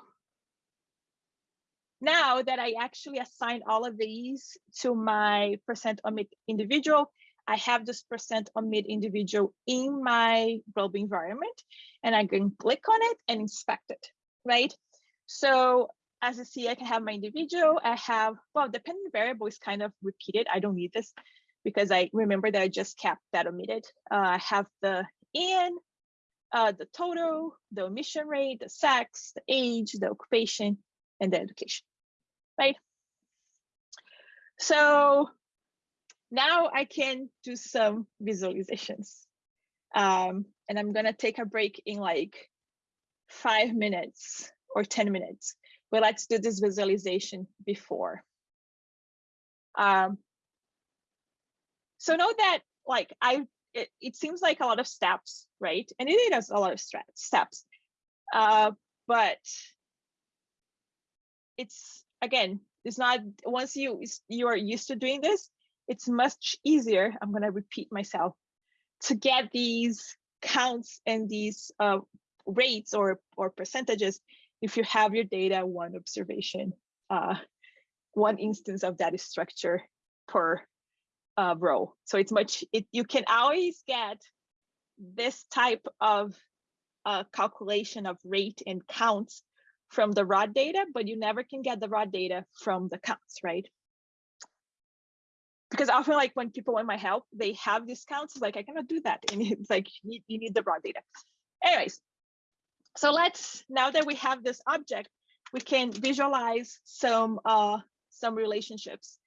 now that I actually assigned all of these to my percent omit individual, I have this percent omit individual in my global environment and I can click on it and inspect it, right? So as you see, I can have my individual, I have, well, dependent variable is kind of repeated. I don't need this because I remember that I just kept that omitted. Uh, I have the in, uh, the total, the omission rate, the sex, the age, the occupation, and the education, right? So now I can do some visualizations. Um, and I'm gonna take a break in like five minutes or 10 minutes, but let's do this visualization before. Um, so know that like I, it, it seems like a lot of steps, right? And it is a lot of steps, uh, but it's again, it's not once you you are used to doing this, it's much easier, I'm gonna repeat myself, to get these counts and these uh, rates or, or percentages if you have your data one observation, uh, one instance of that structure per uh, row. So it's much, it, you can always get this type of uh, calculation of rate and counts from the raw data, but you never can get the raw data from the counts, right? Because often like when people want my help, they have discounts. Like I cannot do that, and it's like you need, you need the raw data. Anyways, so let's now that we have this object, we can visualize some uh, some relationships.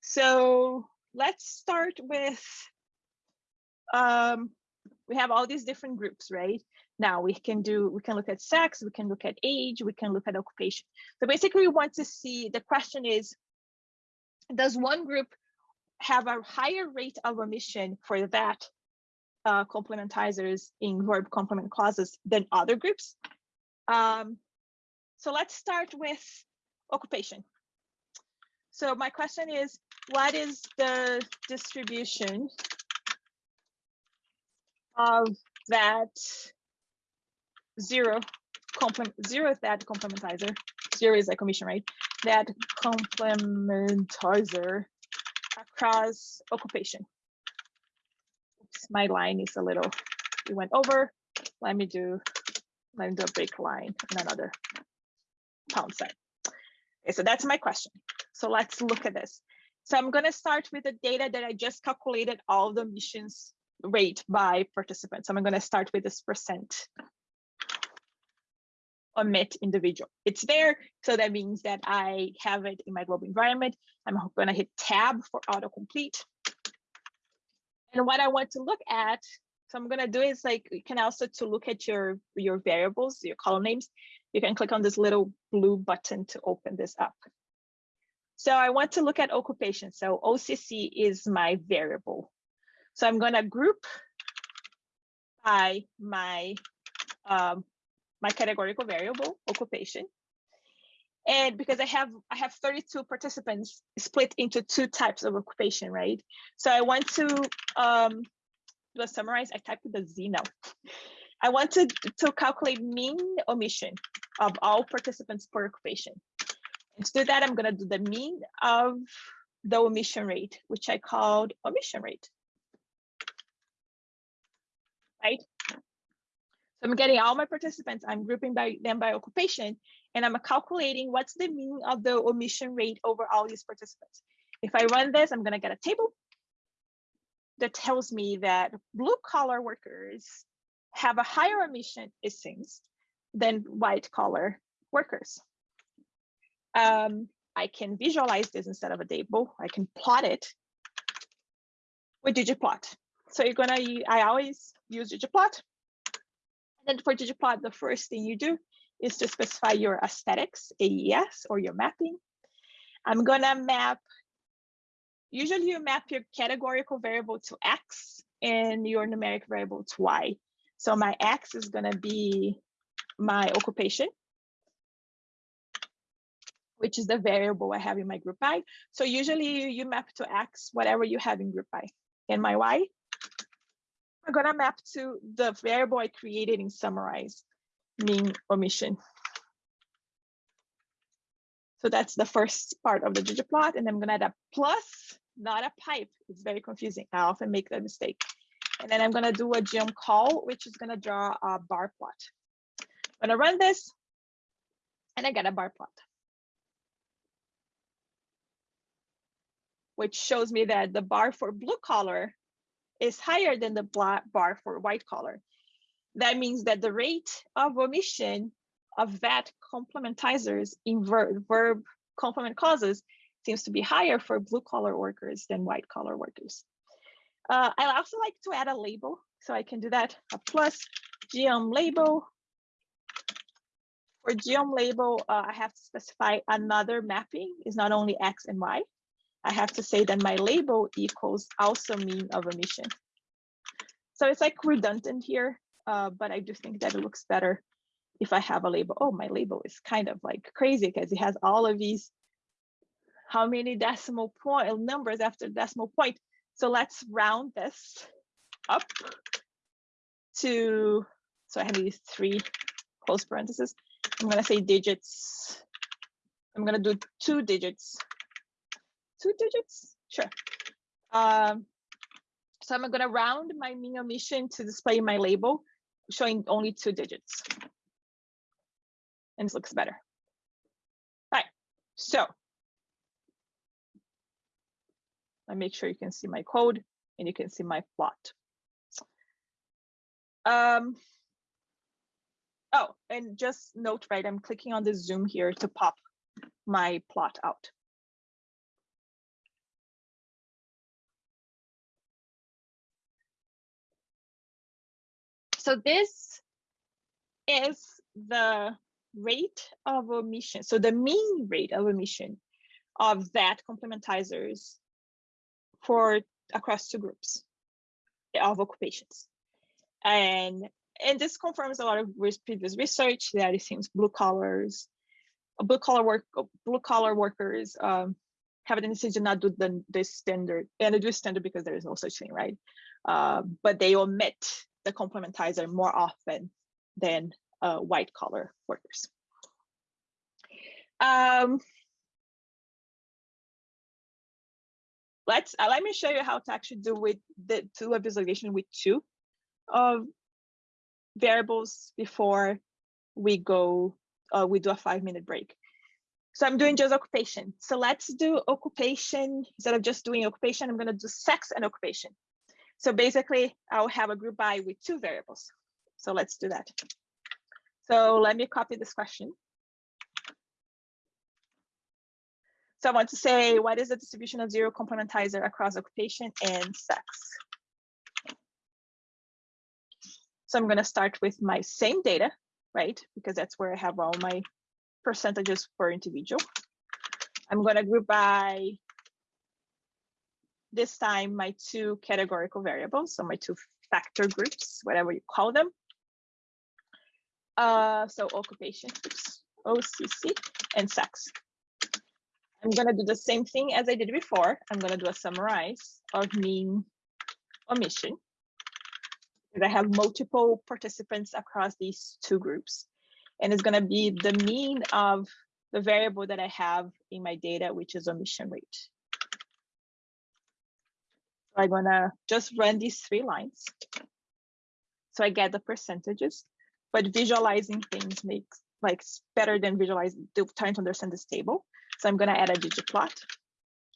So let's start with um, we have all these different groups, right? Now we can do, we can look at sex, we can look at age, we can look at occupation. So basically we want to see, the question is, does one group have a higher rate of omission for that uh, complementizers in verb complement clauses than other groups. Um, so let's start with occupation. So my question is, what is the distribution of that zero complement zero that complementizer? Zero is a commission, right? That complementizer occupation. Oops, my line is a little, it went over. Let me do, let me do a break line and another pound sign. Okay, so that's my question. So let's look at this. So I'm going to start with the data that I just calculated all the emissions rate by participants. So I'm going to start with this percent omit individual. It's there, so that means that I have it in my global environment. I'm going to hit tab for autocomplete. And what I want to look at, so I'm going to do is like, you can also to look at your, your variables, your column names, you can click on this little blue button to open this up. So I want to look at occupation. So OCC is my variable. So I'm going to group by my um, my categorical variable occupation. And because I have I have 32 participants split into two types of occupation, right? So I want to um, do a summarize. I typed the Z now. I want to, to calculate mean omission of all participants per occupation. And to do that, I'm going to do the mean of the omission rate, which I called omission rate. Right? So I'm getting all my participants, I'm grouping by them by occupation, and I'm calculating what's the mean of the omission rate over all these participants. If I run this, I'm gonna get a table that tells me that blue collar workers have a higher emission, it seems, than white collar workers. Um, I can visualize this instead of a table. I can plot it with ggplot. So you're gonna, I always use ggplot then for ggplot, the first thing you do is to specify your aesthetics, AES, or your mapping. I'm gonna map, usually you map your categorical variable to X and your numeric variable to Y. So my X is gonna be my occupation, which is the variable I have in my group by. So usually you map to X, whatever you have in group by. And my Y I'm gonna map to the variable I created in summarize, mean omission. So that's the first part of the ggplot, and I'm gonna add a plus, not a pipe. It's very confusing. I often make that mistake. And then I'm gonna do a geom col, which is gonna draw a bar plot. I'm gonna run this, and I get a bar plot. Which shows me that the bar for blue collar is higher than the bar for white collar. That means that the rate of omission of that complementizers in verb, verb complement clauses seems to be higher for blue collar workers than white collar workers. Uh, I also like to add a label, so I can do that, a plus geom label. For geom label, uh, I have to specify another mapping is not only X and Y, I have to say that my label equals also mean of omission. So it's like redundant here, uh, but I do think that it looks better if I have a label. Oh, my label is kind of like crazy because it has all of these, how many decimal point numbers after decimal point. So let's round this up to, so I have these three close parentheses. I'm gonna say digits. I'm gonna do two digits two digits? Sure. Um, so I'm gonna round my mean omission to display my label, showing only two digits. And this looks better. All right, so I make sure you can see my code and you can see my plot. Um, oh, and just note, right, I'm clicking on the zoom here to pop my plot out. So this is the rate of omission. So the mean rate of omission of that complementizers for across two groups of occupations. And and this confirms a lot of previous research that it seems blue collars, blue collar work, blue collar workers um, have a tendency to not do the, the standard, and do standard because there is no such thing, right? Uh, but they omit the complementizer more often than uh, white collar workers. Um, let's uh, let me show you how to actually do with the do a visualization with two variables before we go uh, we do a five minute break. So I'm doing just occupation. So let's do occupation instead of just doing occupation. I'm going to do sex and occupation. So basically, I'll have a group by with two variables. So let's do that. So let me copy this question. So I want to say, what is the distribution of zero complementizer across occupation and sex? So I'm going to start with my same data, right? Because that's where I have all my percentages for individual. I'm going to group by this time my two categorical variables, so my two factor groups, whatever you call them. Uh, so occupation, oops, OCC, and sex. I'm to do the same thing as I did before. I'm to do a summarize of mean omission. Because I have multiple participants across these two groups. And it's to be the mean of the variable that I have in my data, which is omission rate. I'm going to just run these three lines. So I get the percentages, but visualizing things makes like better than visualizing, trying to understand this table. So I'm going to add a ggplot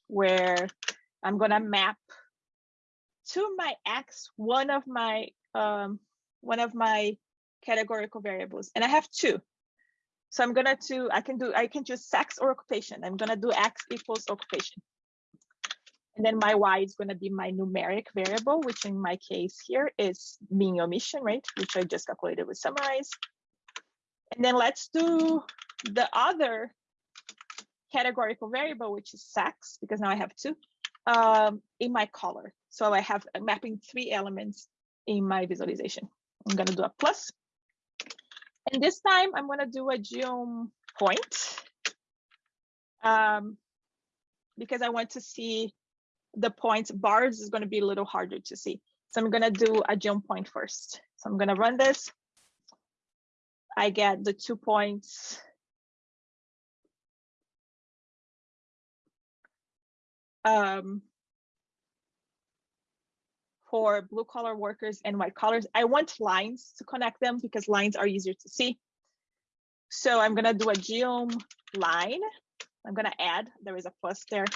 where I'm going to map to my x one of my um, one of my categorical variables, and I have two. So I'm gonna do I can do I can choose sex or occupation. I'm gonna do x equals occupation. And then my y is going to be my numeric variable, which in my case here is mean omission rate, which I just calculated with summarize. And then let's do the other categorical variable, which is sex, because now I have two, um, in my color. So I have mapping three elements in my visualization. I'm going to do a plus. And this time I'm going to do a geom point um, because I want to see the points. Bars is going to be a little harder to see. So I'm going to do a geom point first. So I'm going to run this. I get the two points um, for blue collar workers and white collars. I want lines to connect them because lines are easier to see. So I'm gonna do a geom line. I'm gonna add, there is a plus there,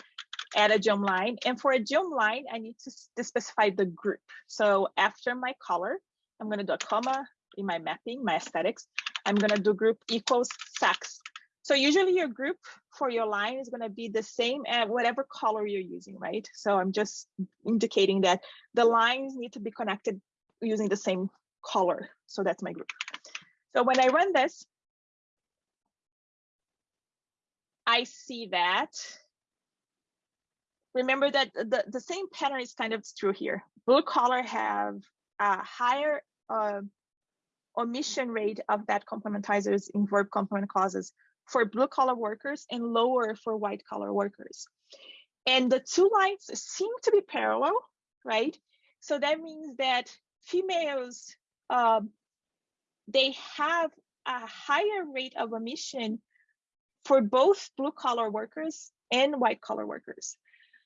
add a geom line. And for a geom line, I need to, to specify the group. So after my color, I'm gonna do a comma in my mapping, my aesthetics. I'm gonna do group equals sex so usually your group for your line is going to be the same at whatever color you're using, right? So I'm just indicating that the lines need to be connected using the same color. So that's my group. So when I run this, I see that. Remember that the, the same pattern is kind of true here. Blue collar have a higher uh, omission rate of that complementizers in verb complement clauses for blue collar workers and lower for white collar workers. And the two lines seem to be parallel, right? So that means that females, um, they have a higher rate of omission for both blue collar workers and white collar workers.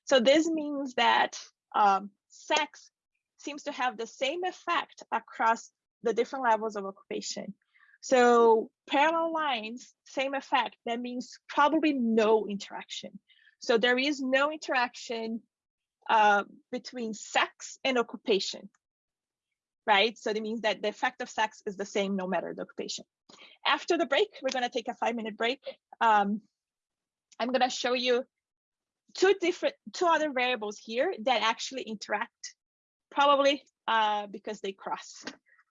So this means that um, sex seems to have the same effect across the different levels of occupation. So parallel lines, same effect. That means probably no interaction. So there is no interaction uh, between sex and occupation, right? So that means that the effect of sex is the same no matter the occupation. After the break, we're gonna take a five minute break. Um, I'm gonna show you two different, two other variables here that actually interact, probably uh, because they cross.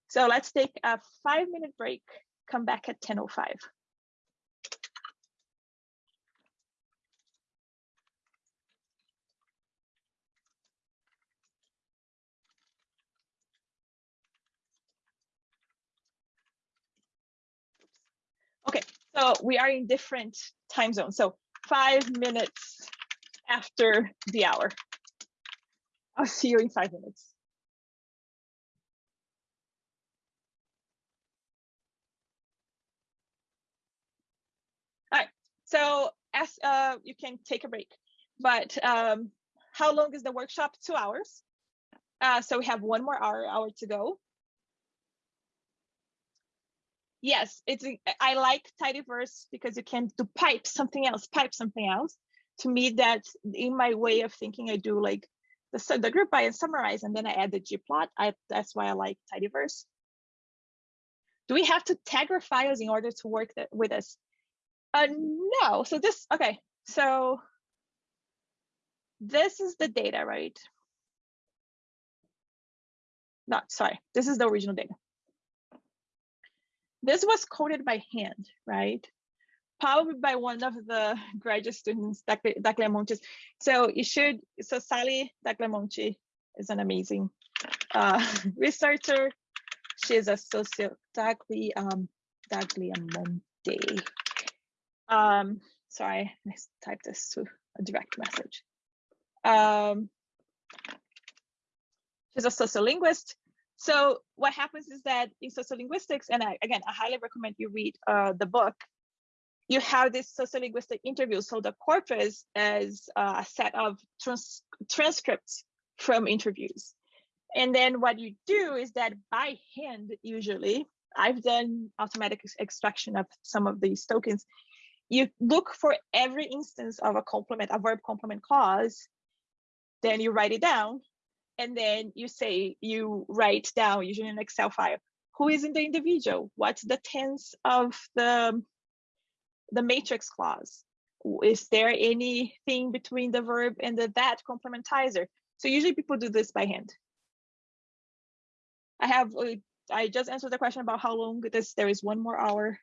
So let's take a five minute break, come back at 10.05. Okay, so we are in different time zones. So five minutes after the hour. I'll see you in five minutes. So as uh, you can take a break, but um, how long is the workshop? Two hours. Uh, so we have one more hour, hour to go. yes, it's I like tidyverse because you can do pipe something else, pipe something else. To me, that in my way of thinking, I do like the, the group by and summarize, and then I add the ggplot. I that's why I like tidyverse. Do we have to tag our files in order to work with us? Uh, no. So this okay. So this is the data, right? Not sorry. This is the original data this was coded by hand, right? Probably by one of the graduate students, Tagliamonte's. So you should, so Sali Tagliamonte is an amazing uh, researcher. She's a socio, Dagli, um, Tagliamonte. Um, sorry, I typed this to a direct message. Um, she's a sociolinguist. So what happens is that in sociolinguistics, and I, again, I highly recommend you read uh, the book, you have this sociolinguistic interview. So the corpus is uh, a set of trans transcripts from interviews. And then what you do is that by hand, usually, I've done automatic extraction of some of these tokens. You look for every instance of a complement, a verb complement clause, then you write it down, and then you say you write down usually an excel file who is in the individual what's the tense of the the matrix clause. Is there anything between the verb and the that complementizer? So usually people do this by hand. I have uh, i just answered the question about how long this there is one more hour.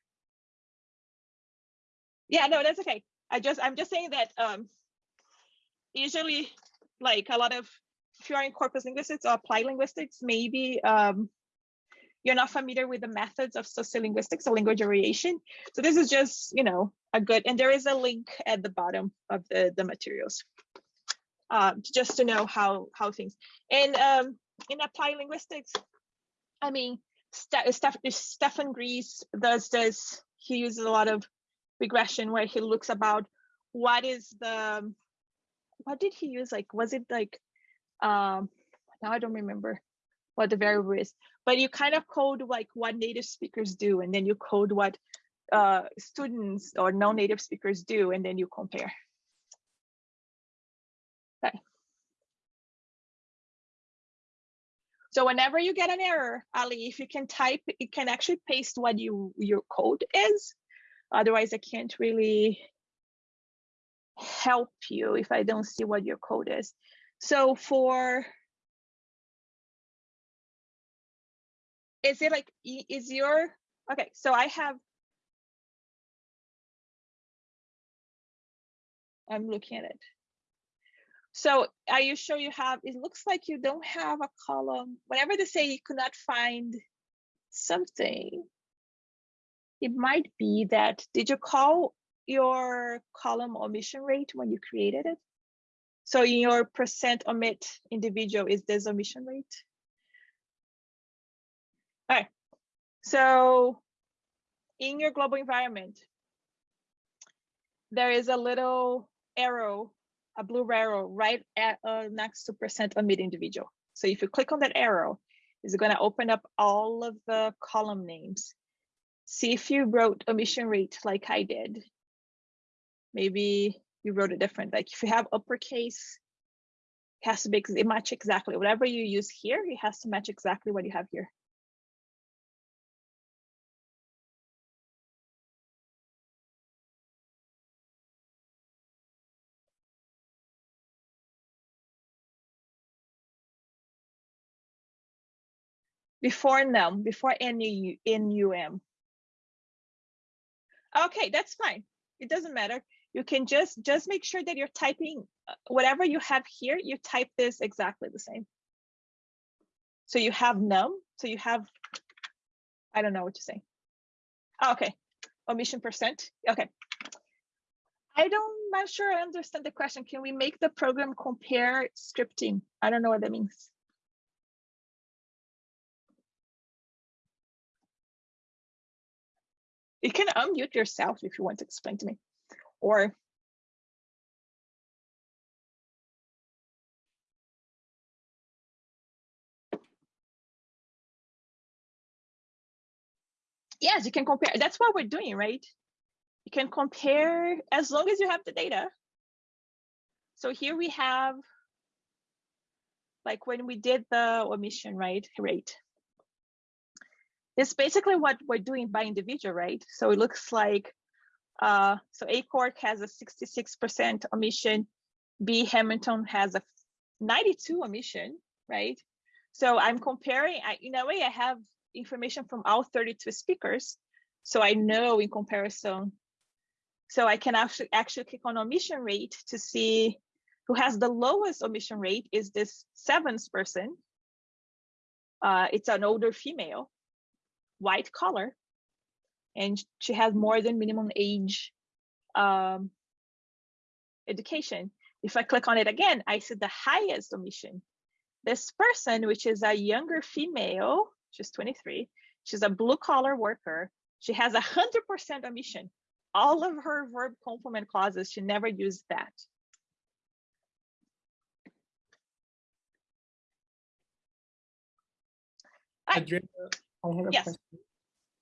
Yeah no that's okay. I just i'm just saying that um usually like a lot of if you are in corpus linguistics or applied linguistics, maybe um, you're not familiar with the methods of sociolinguistics or language variation. So this is just, you know, a good, and there is a link at the bottom of the, the materials, um, just to know how, how things, and um, in applied linguistics, I mean, Steph, Stefan Gries does this, he uses a lot of regression where he looks about what is the, what did he use? Like, was it like um, now I don't remember what the variable is, but you kind of code like what native speakers do, and then you code what uh, students or non-native speakers do, and then you compare. Okay. So whenever you get an error, Ali, if you can type, you can actually paste what you your code is. Otherwise, I can't really help you if I don't see what your code is. So for, is it like, is your, okay, so I have, I'm looking at it. So are you sure you have, it looks like you don't have a column. Whenever they say you could not find something, it might be that, did you call your column omission rate when you created it? So in your percent omit individual is this omission rate. Right. So in your global environment, there is a little arrow, a blue arrow right at uh, next to percent omit individual. So if you click on that arrow, it's going to open up all of the column names. See if you wrote omission rate like I did. Maybe you wrote it different. Like if you have uppercase, it has to be it match exactly whatever you use here. It has to match exactly what you have here. Before num, before any num. Okay, that's fine. It doesn't matter. You can just just make sure that you're typing uh, whatever you have here you type this exactly the same. So you have num so you have i don't know what to say. Oh, okay. Omission percent. Okay. I don't I'm not sure i understand the question. Can we make the program compare scripting? I don't know what that means you can unmute yourself if you want to explain to me or yes, you can compare. That's what we're doing, right? You can compare as long as you have the data. So here we have, like when we did the omission right rate. It's basically what we're doing by individual, right? So it looks like, uh, so ACORC has a 66% omission, B Hamilton has a 92 omission, right? So I'm comparing, I, in a way I have information from all 32 speakers. So I know in comparison. So I can actually actually click on omission rate to see who has the lowest omission rate is this seventh person. Uh, it's an older female, white collar, and she has more than minimum age um, education. If I click on it again, I see the highest omission. This person, which is a younger female, she's 23, she's a blue collar worker. She has a 100% omission. All of her verb complement clauses, she never used that. Adriana, I have a Yes. question.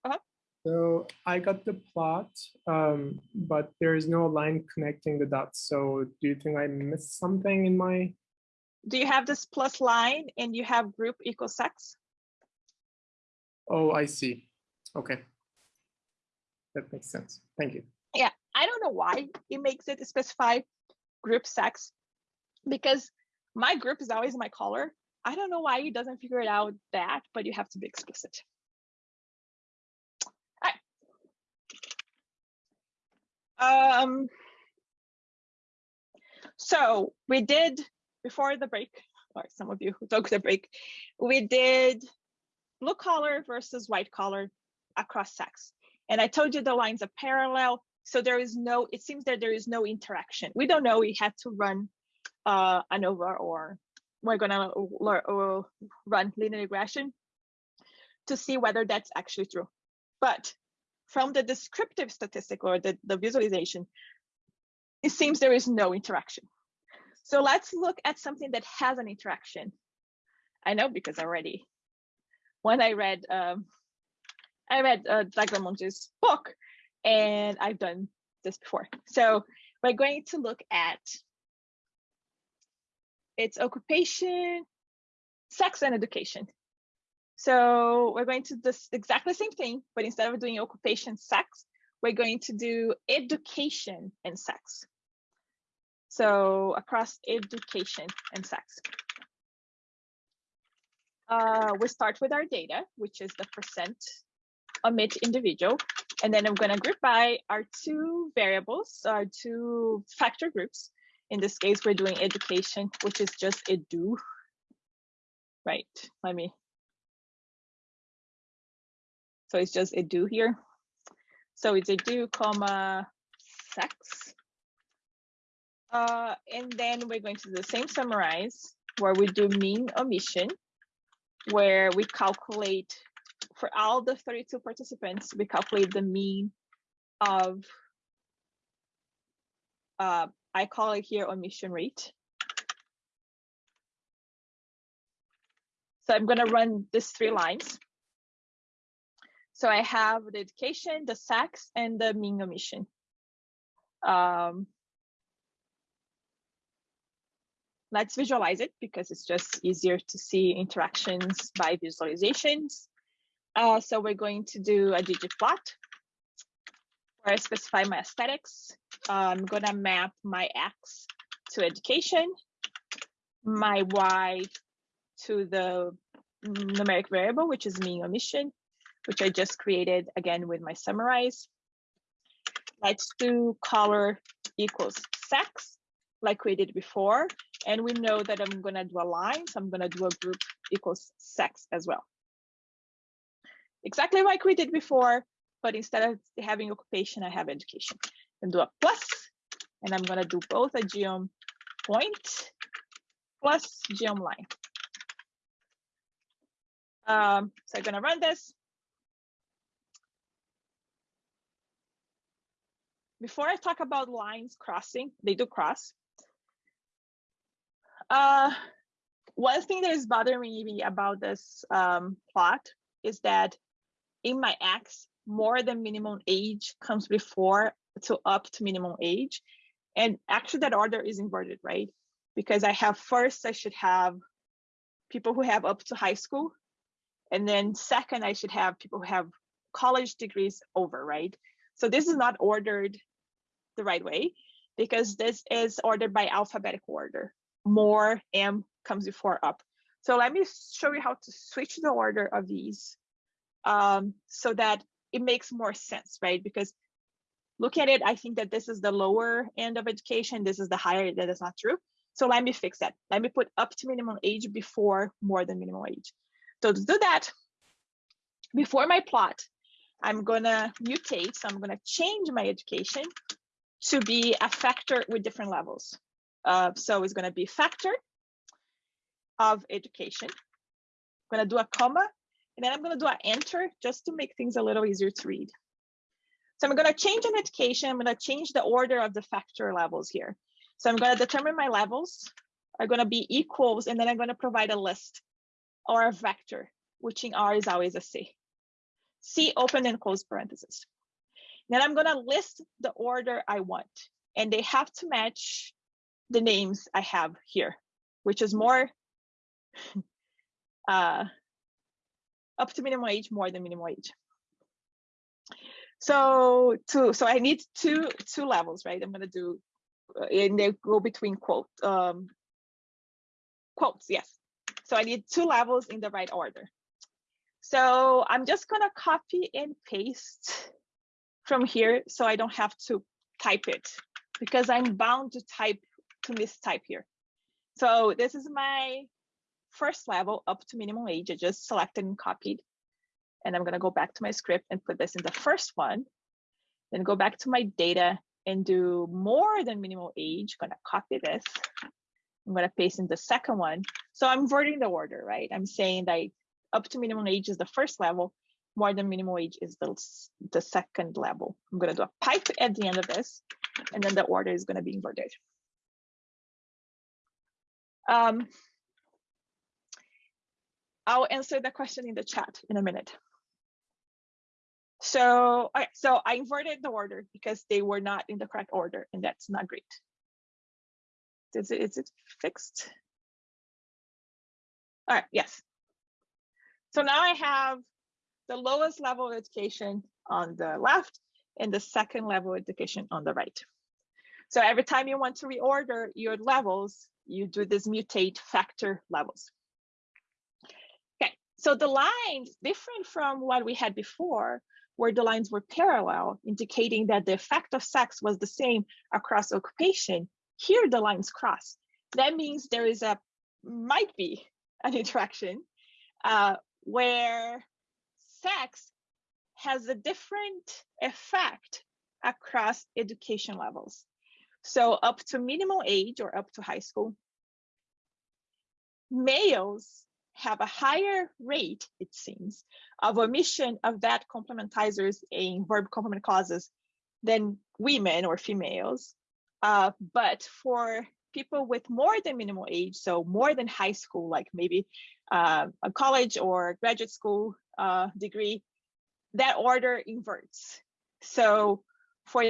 Uh-huh. So I got the plot, um, but there is no line connecting the dots. So do you think I missed something in my? Do you have this plus line and you have group equals sex? Oh, I see. Okay. That makes sense. Thank you. Yeah, I don't know why it makes it specify group sex because my group is always my color. I don't know why he doesn't figure it out that, but you have to be explicit. All right. Um, so we did before the break, or some of you who took the break, we did blue collar versus white collar across sex. And I told you the lines are parallel. So there is no, it seems that there is no interaction. We don't know we had to run uh, ANOVA or we're gonna uh, run linear regression to see whether that's actually true. But from the descriptive statistic or the, the visualization, it seems there is no interaction. So let's look at something that has an interaction. I know because already when I read um, I read uh, Monte's book, and I've done this before. So we're going to look at its occupation, sex, and education. So we're going to do exactly the same thing, but instead of doing occupation, sex, we're going to do education and sex. So across education and sex. Uh, we start with our data, which is the percent omit individual. And then I'm going to group by our two variables, our two factor groups. In this case, we're doing education, which is just edu. Right, let me. So it's just edu here. So it's edu, comma, sex. Uh, and then we're going to do the same summarize where we do mean omission, where we calculate for all the 32 participants, we calculate the mean of, uh, I call it here omission rate. So I'm gonna run these three lines. So I have the education, the sex, and the mean omission. Um, let's visualize it because it's just easier to see interactions by visualizations. Uh, so we're going to do a ggplot where I specify my aesthetics. I'm gonna map my X to education, my Y to the numeric variable, which is mean omission, which I just created again with my summarize. Let's do color equals sex, like we did before. And we know that I'm gonna do a line, so I'm gonna do a group equals sex as well exactly like we did before, but instead of having occupation, I have education. And do a plus, and I'm gonna do both a geom point plus geom line. Um, so I'm gonna run this. Before I talk about lines crossing, they do cross. Uh, one thing that is bothering me about this um, plot is that in my X, more than minimum age comes before to up to minimum age. And actually that order is inverted, right? Because I have first, I should have people who have up to high school. And then second, I should have people who have college degrees over, right? So this is not ordered the right way because this is ordered by alphabetical order. More M comes before up. So let me show you how to switch the order of these um, so that it makes more sense, right? Because look at it, I think that this is the lower end of education. This is the higher, that is not true. So let me fix that. Let me put up to minimum age before more than minimum age. So to do that, before my plot, I'm gonna mutate. So I'm gonna change my education to be a factor with different levels. Uh, so it's gonna be factor of education. I'm gonna do a comma, and then I'm gonna do an enter just to make things a little easier to read. So I'm gonna change an education. I'm gonna change the order of the factor levels here. So I'm gonna determine my levels are gonna be equals, and then I'm gonna provide a list or a vector, which in R is always a C. C open and close parentheses. Then I'm gonna list the order I want, and they have to match the names I have here, which is more uh, up to minimum age, more than minimum age. So two, so I need two two levels, right? I'm gonna do, uh, and they go between quote um, quotes, yes. So I need two levels in the right order. So I'm just gonna copy and paste from here so I don't have to type it because I'm bound to type to mistype here. So this is my first level up to minimum age. I just selected and copied. And I'm gonna go back to my script and put this in the first one. Then go back to my data and do more than minimum age. Gonna copy this. I'm gonna paste in the second one. So I'm inverting the order, right? I'm saying that up to minimum age is the first level, more than minimum age is the, the second level. I'm gonna do a pipe at the end of this, and then the order is gonna be inverted. Um, I'll answer the question in the chat in a minute. So, so I inverted the order because they were not in the correct order, and that's not great. Is it, is it fixed? All right, yes. So now I have the lowest level of education on the left and the second level of education on the right. So every time you want to reorder your levels, you do this mutate factor levels. So the lines different from what we had before, where the lines were parallel, indicating that the effect of sex was the same across occupation. Here the lines cross. That means there is a, might be an interaction uh, where sex has a different effect across education levels. So up to minimum age or up to high school, males have a higher rate, it seems, of omission of that complementizers in verb complement clauses than women or females. Uh, but for people with more than minimal age, so more than high school, like maybe uh, a college or graduate school uh, degree, that order inverts. So for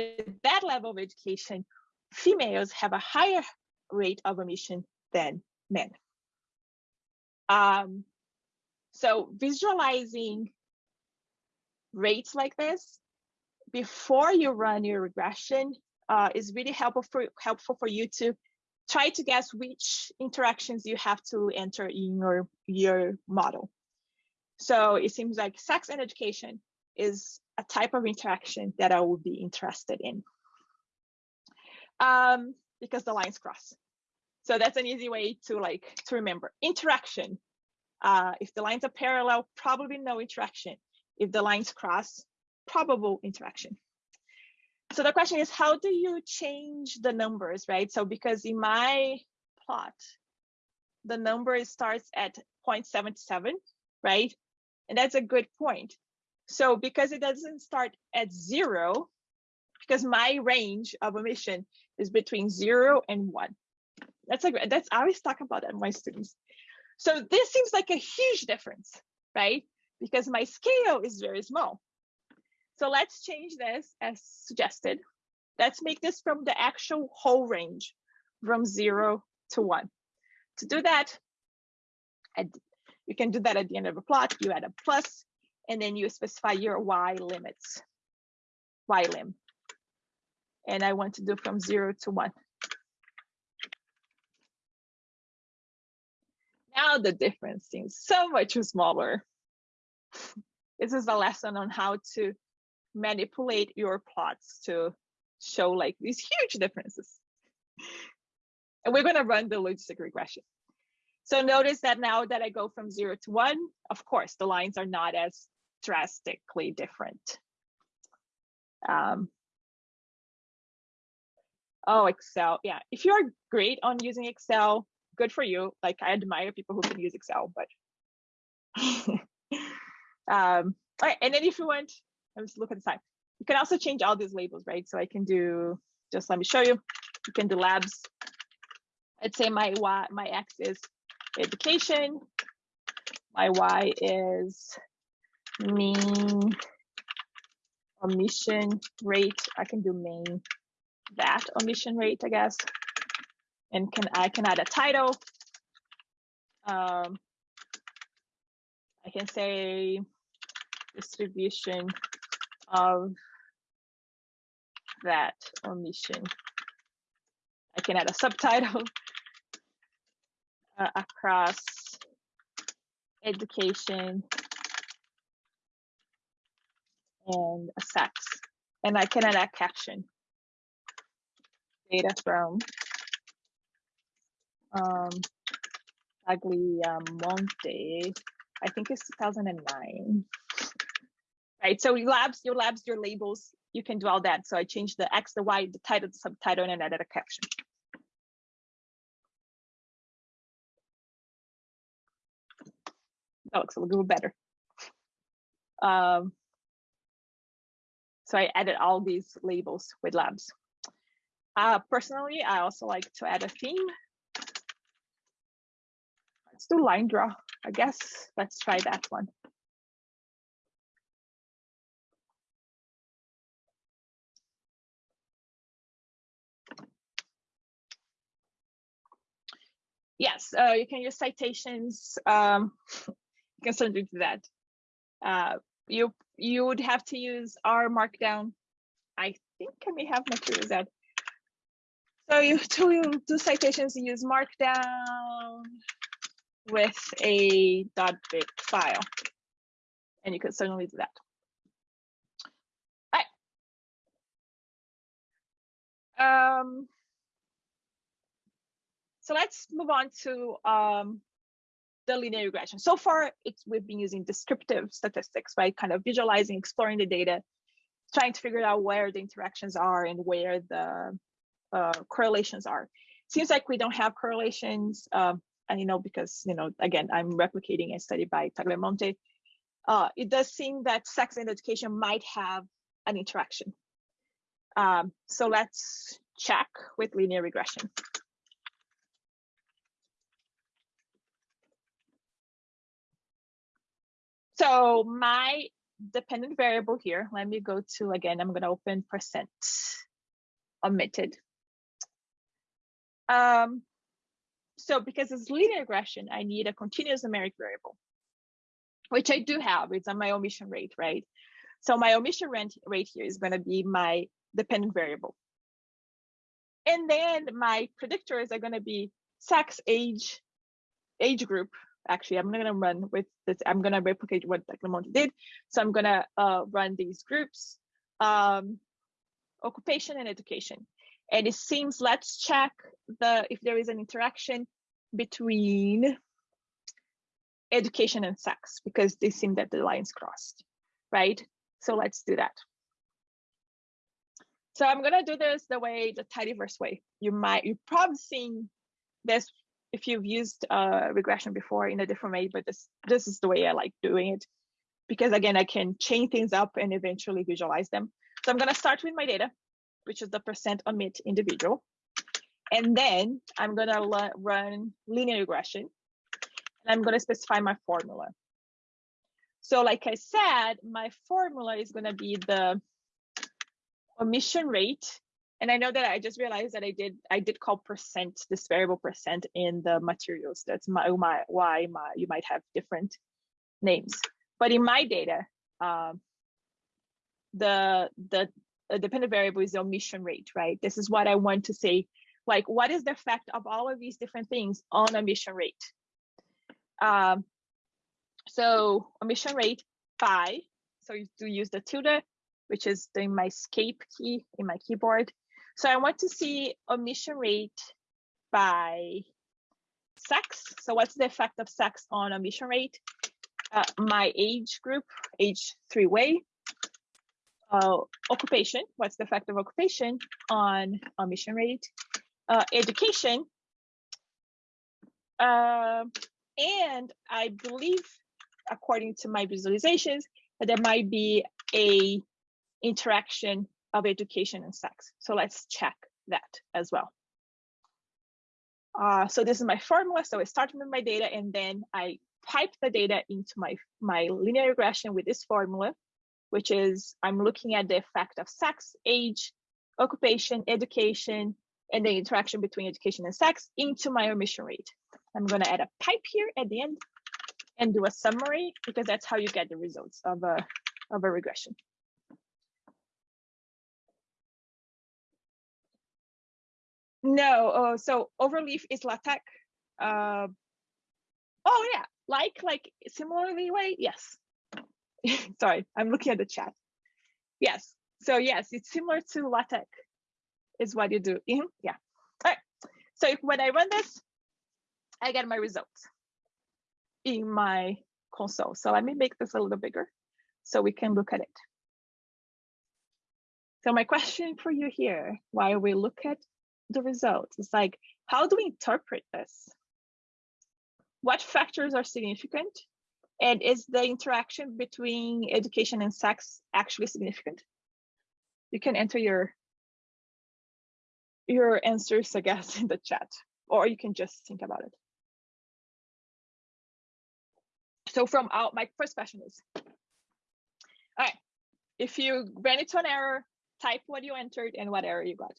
that level of education, females have a higher rate of omission than men. Um, so visualizing rates like this before you run your regression uh, is really helpful for, helpful for you to try to guess which interactions you have to enter in your, your model. So it seems like sex and education is a type of interaction that I would be interested in um, because the lines cross. So that's an easy way to like to remember interaction. Uh, if the lines are parallel, probably no interaction. If the lines cross, probable interaction. So the question is, how do you change the numbers, right? So because in my plot, the number starts at 0.77, right? And that's a good point. So because it doesn't start at zero, because my range of omission is between zero and one. That's like that's I always talk about that my students. So this seems like a huge difference, right? Because my scale is very small. So let's change this as suggested. Let's make this from the actual whole range from zero to one. To do that, you can do that at the end of a plot. You add a plus, and then you specify your y limits, y lim. And I want to do from zero to one. Now the difference seems so much smaller. This is a lesson on how to manipulate your plots to show like these huge differences. And we're gonna run the logistic regression. So notice that now that I go from zero to one, of course, the lines are not as drastically different. Um, oh, Excel. Yeah, if you're great on using Excel, good for you. Like I admire people who can use Excel, but um, all right. And then if you want, let's look at the time. You can also change all these labels, right? So I can do, just let me show you. You can do labs. I'd say my Y, my X is education. My Y is mean omission rate. I can do main that omission rate, I guess. And can I can add a title. Um, I can say distribution of that omission. I can add a subtitle uh, across education and sex. And I can add a caption. Data from um, Tagliamonte, I think it's 2009. Right, so labs, your labs, your labels, you can do all that. So I changed the X, the Y, the title, the subtitle, and added a caption. That looks a little better. Um, so I added all these labels with labs. Uh, personally, I also like to add a theme. Let's do line draw, I guess. Let's try that one. Yes, uh, you can use citations. Um, you can certainly do that. Uh, you you would have to use R Markdown. I think I may have materials that. So you to do citations, you use Markdown with a .bib file, and you could certainly do that. All right. Um, so let's move on to um, the linear regression. So far, it's we've been using descriptive statistics, right? Kind of visualizing, exploring the data, trying to figure out where the interactions are and where the uh, correlations are. Seems like we don't have correlations, um, you know because you know again I'm replicating a study by Tagliamonte. Uh, it does seem that sex and education might have an interaction. Um, so let's check with linear regression. So my dependent variable here, let me go to, again, I'm gonna open percent omitted. Um, so because it's linear regression, I need a continuous numeric variable, which I do have, it's on my omission rate, right? So my omission rate, rate here is gonna be my dependent variable. And then my predictors are gonna be sex, age, age group, actually I'm gonna run with this, I'm gonna replicate what Tagliamonte did. So I'm gonna uh, run these groups, um, occupation and education. And it seems, let's check the if there is an interaction between education and sex, because they seem that the lines crossed, right? So let's do that. So I'm gonna do this the way, the tidyverse way. You might, you've probably seen this if you've used uh, regression before in a different way, but this this is the way I like doing it because again, I can chain things up and eventually visualize them. So I'm gonna start with my data, which is the percent omit individual. And then I'm gonna run linear regression and I'm gonna specify my formula. So like I said, my formula is gonna be the omission rate. And I know that I just realized that I did I did call percent this variable percent in the materials. That's my, my why my you might have different names. But in my data, um, the the dependent variable is the omission rate, right? This is what I want to say. Like, what is the effect of all of these different things on omission rate? Um, so omission rate phi. So you do use the tilde, which is the, my escape key in my keyboard. So I want to see omission rate by sex. So what's the effect of sex on omission rate? Uh, my age group, age three way. Uh, occupation, what's the effect of occupation on omission rate? Uh, education. Uh, and I believe, according to my visualizations, that there might be a interaction of education and sex. So let's check that as well. Uh, so this is my formula. So I start with my data and then I pipe the data into my, my linear regression with this formula, which is I'm looking at the effect of sex, age, occupation, education, and the interaction between education and sex into my omission rate. I'm going to add a pipe here at the end and do a summary because that's how you get the results of a, of a regression. No, uh, so overleaf is LaTeX. Uh, oh yeah, like like similarly way, yes. Sorry, I'm looking at the chat. Yes, so yes, it's similar to LaTeX is what you do. Mm -hmm. Yeah, all right. So if, when I run this, I get my results in my console. So let me make this a little bigger so we can look at it. So my question for you here, while we look at the results, is like, how do we interpret this? What factors are significant? And is the interaction between education and sex actually significant? You can enter your your answers, I guess, in the chat, or you can just think about it. So from out, my first question is, all right, if you ran into an error, type what you entered and what error you got.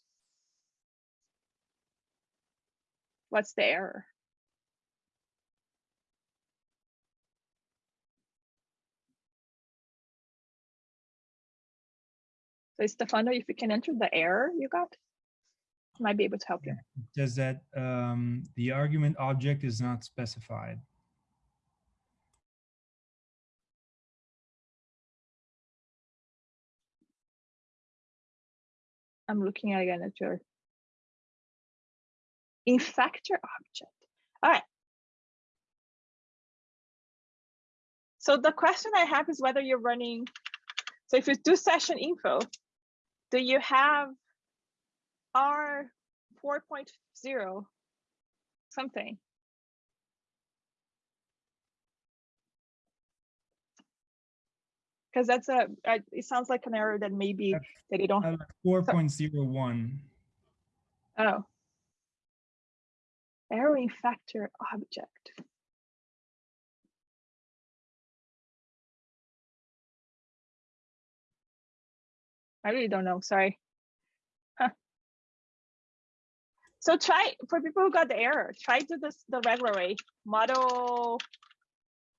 What's the error? So Stefano, if you can enter the error you got, might be able to help you. Does that um, the argument object is not specified? I'm looking again at your infactor object. All right. So the question I have is whether you're running, so if you do session info, do you have R 4.0 something? because that's a it sounds like an error that maybe that they don't uh, 4.01 oh. Error factor object I really don't know sorry so try for people who got the error try to this the regular way model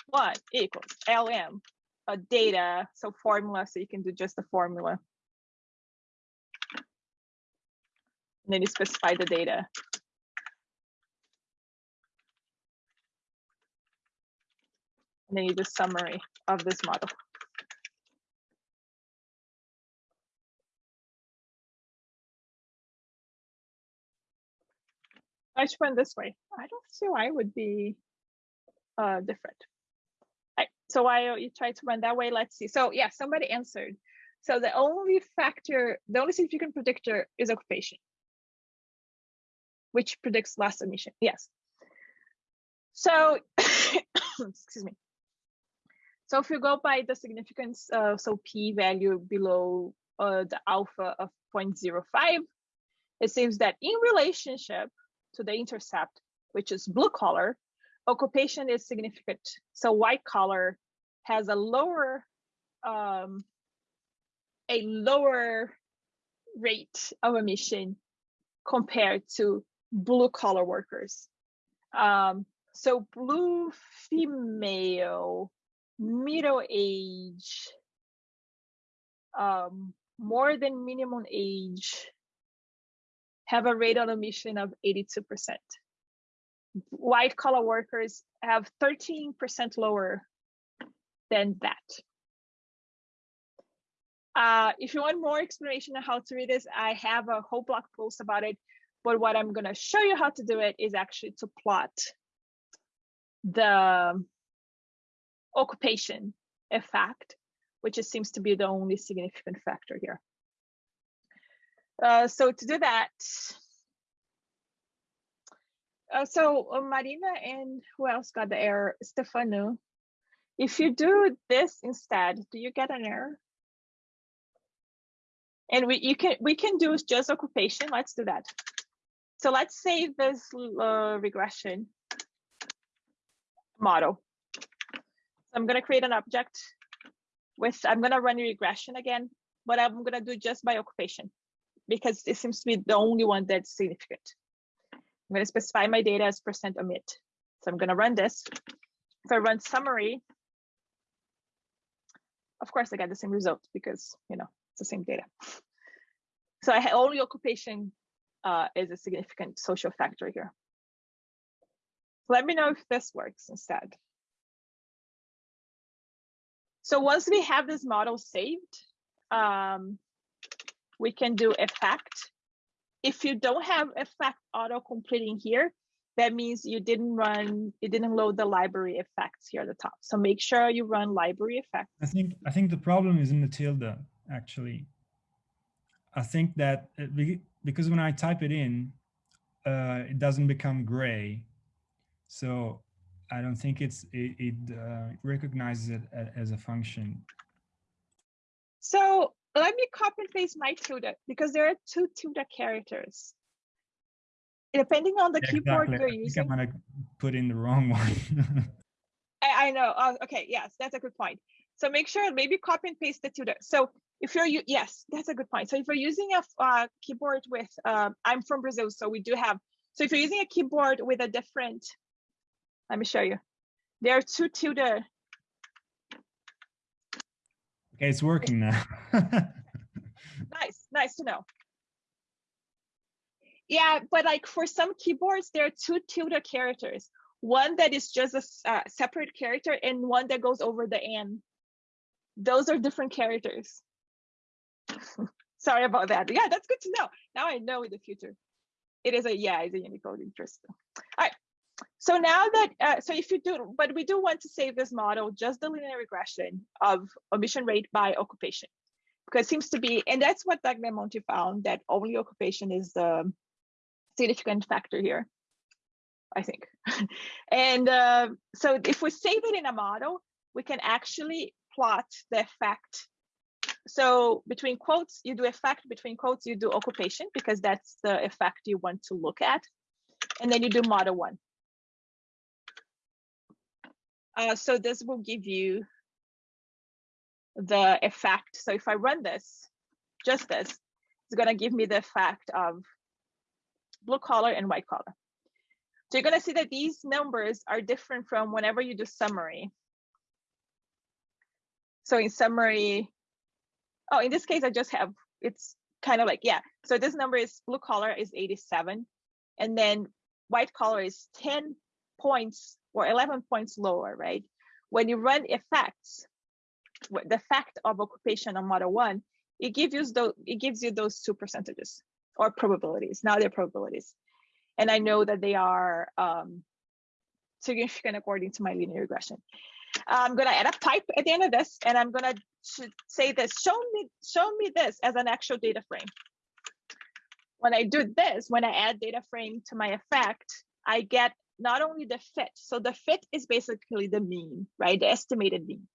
one equals lm a data, so formula, so you can do just the formula. And then you specify the data. And then you do summary of this model. I should run this way. I don't see why it would be uh, different. So while you try to run that way, let's see. So yeah, somebody answered. So the only factor, the only significant predictor is occupation, which predicts last omission. Yes. So, excuse me. So if you go by the significance, uh, so p value below uh, the alpha of 0.05, it seems that in relationship to the intercept, which is blue color, occupation is significant. So white collar has a lower um, a lower rate of omission compared to blue collar workers. Um, so blue female, middle age, um, more than minimum age have a rate of omission of 82%. White collar workers have 13% lower than that. Uh, if you want more explanation on how to read this, I have a whole blog post about it. But what I'm going to show you how to do it is actually to plot the occupation effect, which seems to be the only significant factor here. Uh, so to do that, uh, so uh, Marina and who else got the error? Stefano. If you do this instead, do you get an error? And we you can we can do just occupation. Let's do that. So let's save this uh, regression model. So I'm going to create an object with I'm going to run regression again, but I'm going to do just by occupation because it seems to be the only one that's significant. I'm going to specify my data as percent omit. So I'm going to run this. If I run summary, of course I get the same result because you know it's the same data. So I only occupation uh, is a significant social factor here. Let me know if this works instead. So once we have this model saved, um, we can do effect. If you don't have effect auto completing here, that means you didn't run, you didn't load the library effects here at the top. So make sure you run library effects. I think I think the problem is in the tilde actually. I think that because when I type it in, uh, it doesn't become gray. So I don't think it's it, it uh, recognizes it as a function. So let me copy and paste my tilde because there are two tilde characters. Depending on the Yeah, keyboard exactly. you're I think I'm gonna put in the wrong one. I, I know. Oh, okay. Yes, that's a good point. So make sure maybe copy and paste the tilde. So if you're, u- yes, that's a good point. So if you're using a uh, keyboard with, uh, I'm from Brazil, so we do have, so if you're using a keyboard with a different, let me show you. There are two tilde. Okay, it's working now. Nice, nice to know. Yeah, but like for some keyboards, there are two tilde characters. One that is just a uh, separate character and one that goes over the N. Those are different characters. Sorry about that. Yeah, that's good to know. Now I know in the future. It is a, yeah, it's a Unicode interest. All right. So now that, uh, so if you do, but we do want to save this model, just the linear regression of omission rate by occupation because it seems to be, and that's what Tagliamonte found, that only occupation is the significant factor here, I think. and uh, so if we save it in a model, we can actually plot the effect. So between quotes, you do effect, between quotes, you do occupation, because that's the effect you want to look at. And then you do model one. Uh, so this will give you the effect. So if I run this, just this, it's gonna give me the effect of blue collar and white collar. So you're gonna see that these numbers are different from whenever you do summary. So in summary, oh, in this case, I just have, it's kind of like, yeah. So this number is blue collar is 87. And then white collar is 10 points or 11 points lower, right? When you run effects, the fact of occupation on model one, it gives you those, it gives you those two percentages or probabilities. Now they're probabilities. And I know that they are um, significant according to my linear regression. I'm gonna add a pipe at the end of this, and I'm gonna say this, show me, show me this as an actual data frame. When I do this, when I add data frame to my effect, I get not only the fit, so the fit is basically the mean, right? The estimated mean.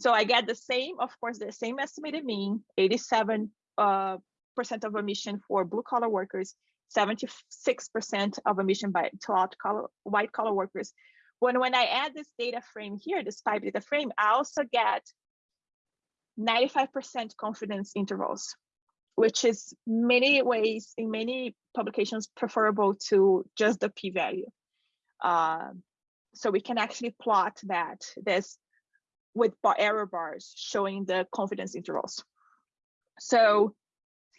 So I get the same, of course, the same estimated mean, 87 uh, percent of omission for blue collar workers, 76% of omission by to white collar, workers. when, when I add this data frame here, this pipe data frame, I also get 95% confidence intervals, which is many ways in many publications preferable to just the p-value. Uh, so we can actually plot that this with bar error bars showing the confidence intervals. So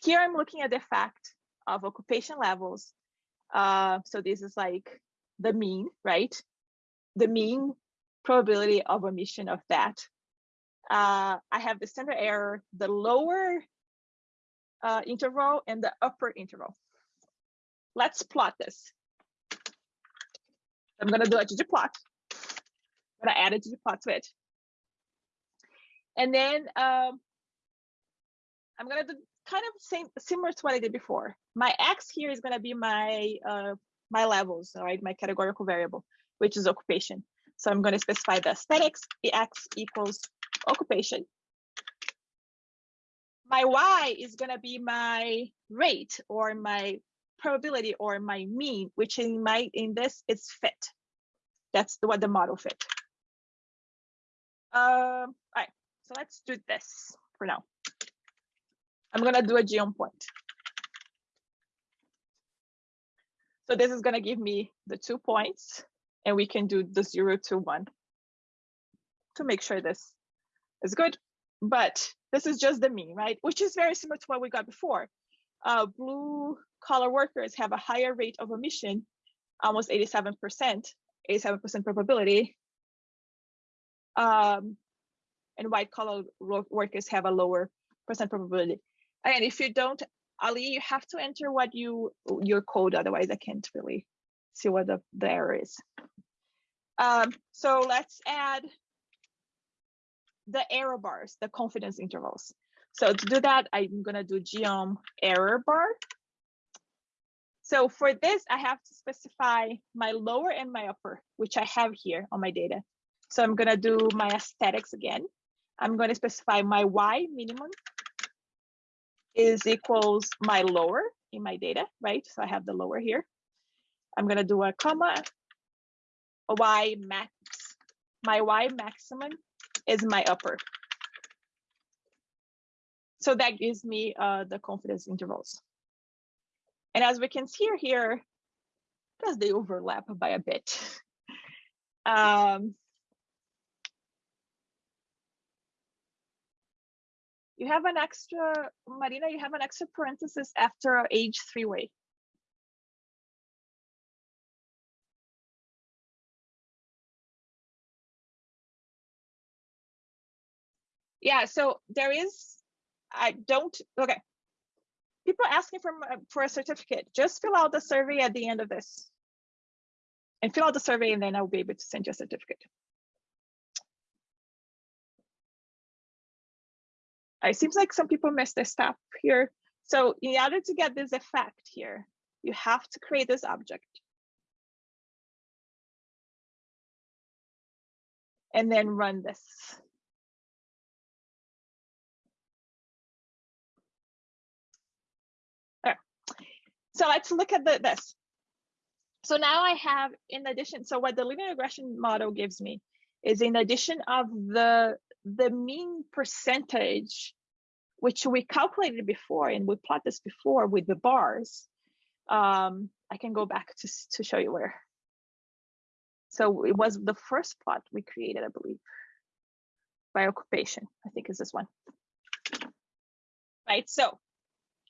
here I'm looking at the effect of occupation levels. Uh, so this is like the mean, right? The mean probability of omission of that. Uh, I have the standard error, the lower uh, interval and the upper interval. Let's plot this. I'm gonna do a ggplot. I'm gonna add a ggplot to it. And then um, I'm gonna do kind of same similar to what I did before. My x here is gonna be my uh, my levels, all right, my categorical variable, which is occupation. So I'm gonna specify the aesthetics, the x equals occupation. My y is gonna be my rate or my probability or my mean, which in my in this is fit. That's the, what the model fit. Um, all right, so let's do this for now. I'm gonna do a geom point. So this is gonna give me the two points and we can do the zero to one to make sure this is good. But this is just the mean, right? Which is very similar to what we got before. Uh, blue collar workers have a higher rate of omission, almost 87%, 87% probability. Um, and white collar workers have a lower percent probability. And if you don't, Ali, you have to enter what you your code, otherwise I can't really see what the, the error is. Um, so let's add the error bars, the confidence intervals. So to do that, I'm gonna do geom error bar. So for this, I have to specify my lower and my upper, which I have here on my data. So I'm gonna do my aesthetics again. I'm gonna specify my Y minimum is equals my lower in my data, right? So I have the lower here. I'm gonna do a comma, a Y max. My Y maximum is my upper. So that gives me uh, the confidence intervals. And as we can see here, because they overlap by a bit. Um, you have an extra, Marina, you have an extra parenthesis after age three-way. Yeah, so there is, I don't, okay. People asking for, for a certificate, just fill out the survey at the end of this. And fill out the survey and then I'll be able to send you a certificate. It seems like some people missed a step here. So in order to get this effect here, you have to create this object. And then run this. So let's look at the, this. So now I have, in addition, so what the linear regression model gives me is in addition of the, the mean percentage, which we calculated before, and we plot this before with the bars, um, I can go back to, to show you where. So it was the first plot we created, I believe, by occupation, I think is this one. Right, so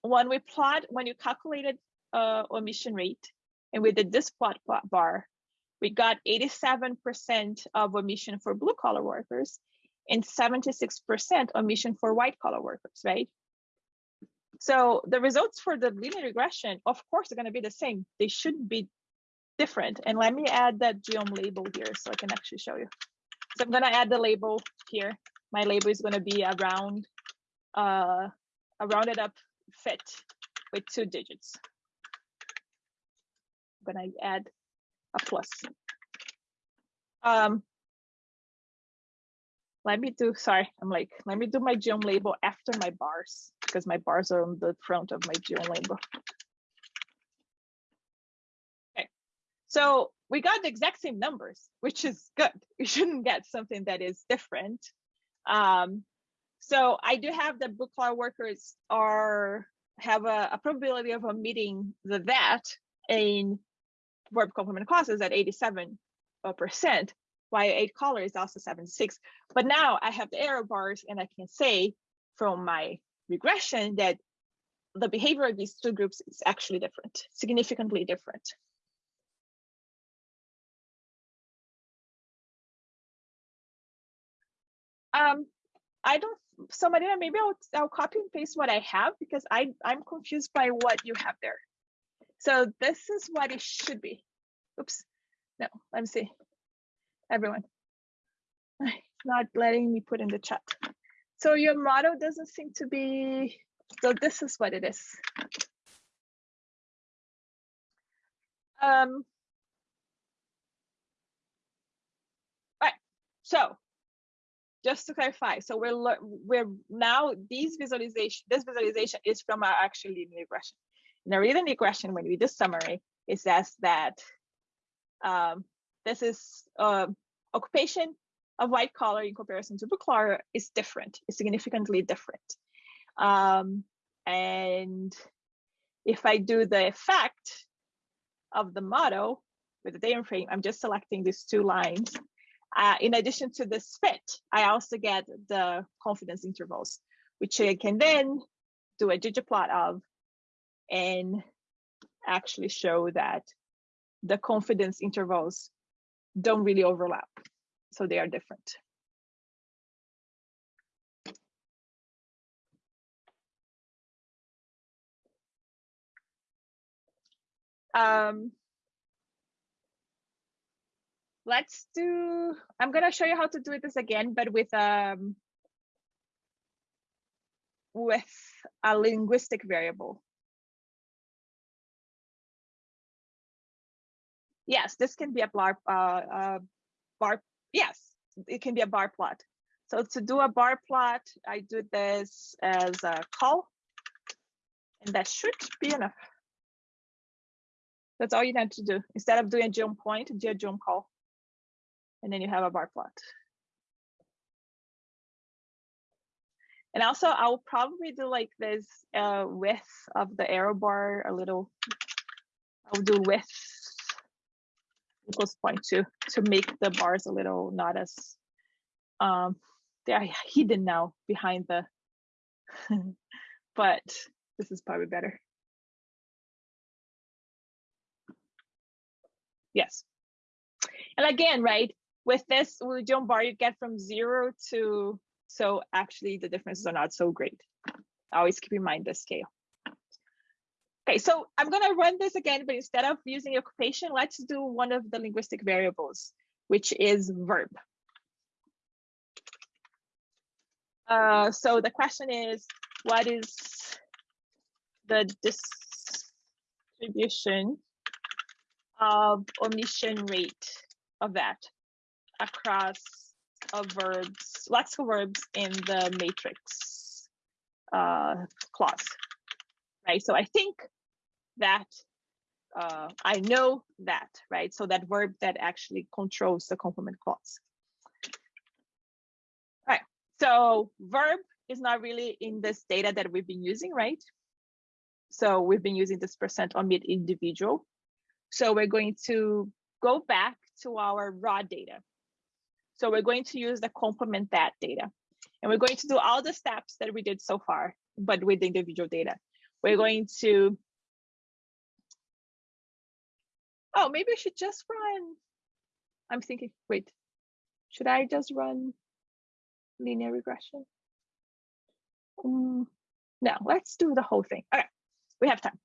when we plot, when you calculated uh, omission rate. And with the this plot bar, we got 87% of omission for blue collar workers and 76% omission for white collar workers, right? So the results for the linear regression, of course, are going to be the same. They shouldn't be different. And let me add that geom label here so I can actually show you. So I'm going to add the label here. My label is going to be around uh, a rounded up fit with two digits gonna add a plus. Um, let me do, sorry, I'm like, let me do my geom label after my bars because my bars are on the front of my geom label. Okay, So we got the exact same numbers, which is good. We shouldn't get something that is different. Um, so I do have the book law workers are have a, a probability of omitting the that in verb complement clauses at 87 percent, while eight color is also 76. But now I have the error bars and I can say from my regression that the behavior of these two groups is actually different, significantly different. Um, I don't, so Marina, maybe I'll, I'll copy and paste what I have because I, I'm confused by what you have there. So this is what it should be. Oops, no, let me see. Everyone, not letting me put in the chat. So your model doesn't seem to be, so this is what it is. Um, right, so just to clarify, so we're we're now these visualization this visualization is from our actual linear regression. In a linear regression, when we do summary, it says that um, this is uh, occupation of white collar in comparison to blue collar is different, is significantly different. Um, and if I do the effect of the model with the data frame, I'm just selecting these two lines uh, in addition to this fit, I also get the confidence intervals, which I can then do a ggplot of and actually show that the confidence intervals don't really overlap. So they are different. Um, let's do, I'm gonna show you how to do this again, but with um with a linguistic variable. Yes, this can be a bar, uh, uh, bar, yes, it can be a bar plot. So to do a bar plot, I do this as a call, and that should be enough. That's all you need to do. Instead of doing a geom point, do a geom col and then you have a bar plot. And also I'll probably do like this uh, width of the error bar a little, I'll do width equals 0.2 to to make the bars a little not as, um, they are hidden now behind the, but this is probably better. Yes. And again, right, with this, geom bar, you get from zero to, so actually the differences are not so great. Always keep in mind the scale. Okay, so I'm gonna run this again, but instead of using occupation, let's do one of the linguistic variables, which is verb. Uh, so the question is, what is the distribution of omission rate of that? across of verbs, lexical verbs in the matrix uh, clause, right? So I think that uh, I know that, right? So that verb that actually controls the complement clause. All right, so verb is not really in this data that we've been using, right? So we've been using this percent omit individual. So we're going to go back to our raw data, so we're going to use the complement that data. And we're going to do all the steps that we did so far, but with the individual data. We're going to, oh, maybe I should just run. I'm thinking, wait, should I just run linear regression? Um, no, let's do the whole thing. Okay, we have time.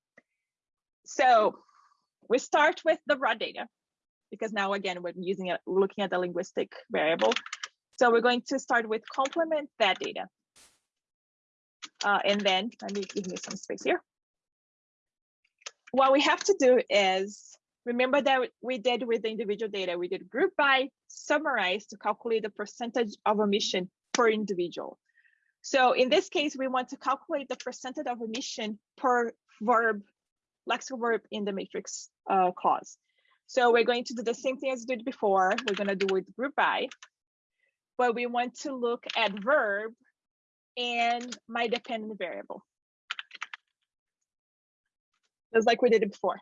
So we start with the raw data because now again, we're using it, looking at the linguistic variable. So we're going to start with complement that data. Uh, and then let me give me some space here. What we have to do is remember that we did with the individual data, we did group by summarize to calculate the percentage of omission per individual. So in this case, we want to calculate the percentage of omission per verb, lexical verb in the matrix uh, clause. So we're going to do the same thing as we did before. We're gonna do with group by, but we want to look at verb and my dependent variable. Just like we did it before.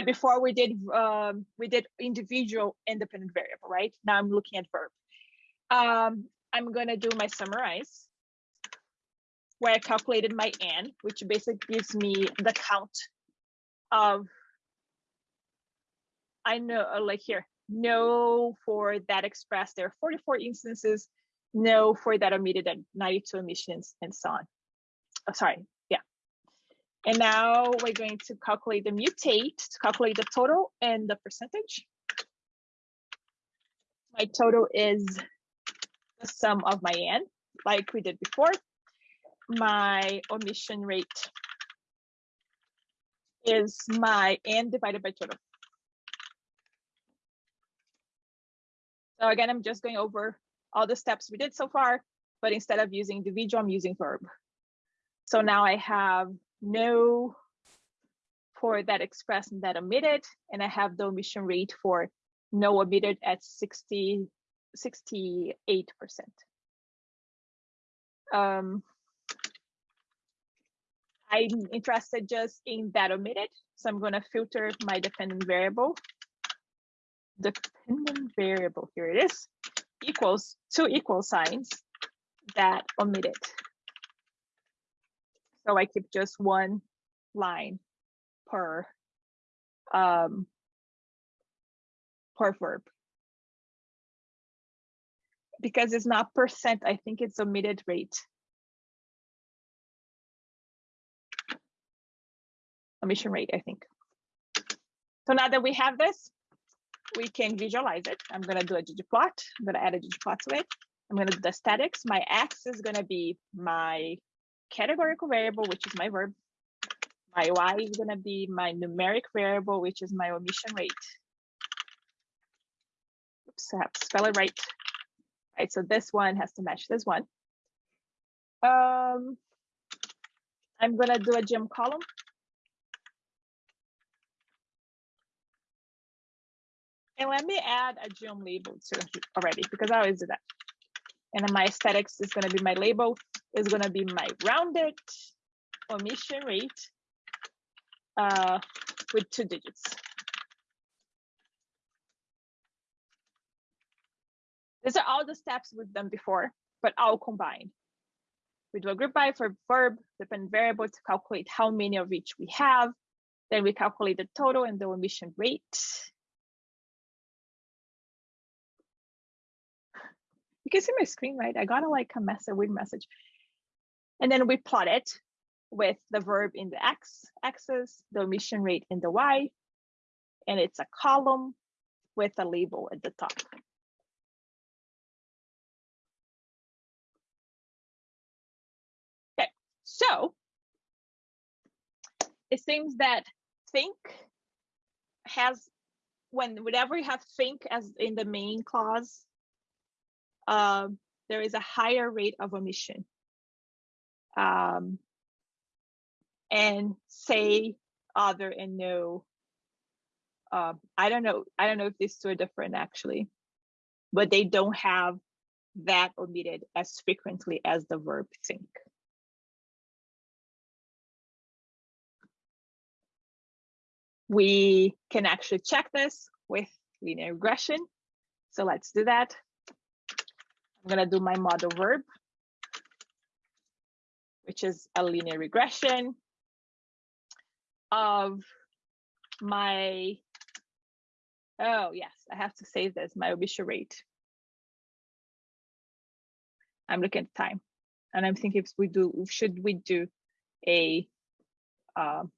But before we did um, we did individual independent variable, right? Now I'm looking at verb. Um, I'm gonna do my summarize where I calculated my n, which basically gives me the count of I know uh, like here, no for that expressed there are 44 instances, no for that omitted at 92 emissions and so on. Oh, sorry. And now we're going to calculate the mutate to calculate the total and the percentage. My total is the sum of my n, like we did before. My omission rate is my n divided by total. So again, I'm just going over all the steps we did so far, but instead of using individual, I'm using verb. So now I have no for that expressed and that omitted, and I have the omission rate for no omitted at 60, 68%. Um, I'm interested just in that omitted, so I'm going to filter my dependent variable. Dependent variable, here it is, equals two equal signs that omitted. So I keep just one line per um, per verb. Because it's not percent, I think it's omitted rate. Omission rate, I think. So now that we have this, we can visualize it. I'm gonna do a ggplot. I'm gonna add a ggplot to it. I'm gonna do the statics. My x is gonna be my categorical variable, which is my verb. My y is gonna be my numeric variable, which is my omission rate. Oops, I have to spell it right. Right, so this one has to match this one. Um, I'm gonna do a geom column. And let me add a geom label to already because I always do that. And then my aesthetics is going to be my label is going to be my rounded omission rate uh, with two digits. These are all the steps we've done before, but all combined. We do a group by for verb, dependent variable to calculate how many of each we have. Then we calculate the total and the omission rate. you can see my screen, right? I got a like a message, a weird message. And then we plot it with the verb in the x axis, the omission rate in the y, and it's a column with a label at the top. Okay, so it seems that think has when whenever you have think as in the main clause um, there is a higher rate of omission. Um, and say other and no. Uh, I don't know. I don't know if these two are different actually, but they don't have that omitted as frequently as the verb think. We can actually check this with linear regression. So let's do that. I'm gonna do my model verb, which is a linear regression of my, oh yes, I have to save this, my omission rate. I'm looking at time and I'm thinking if we do, should we do a, um,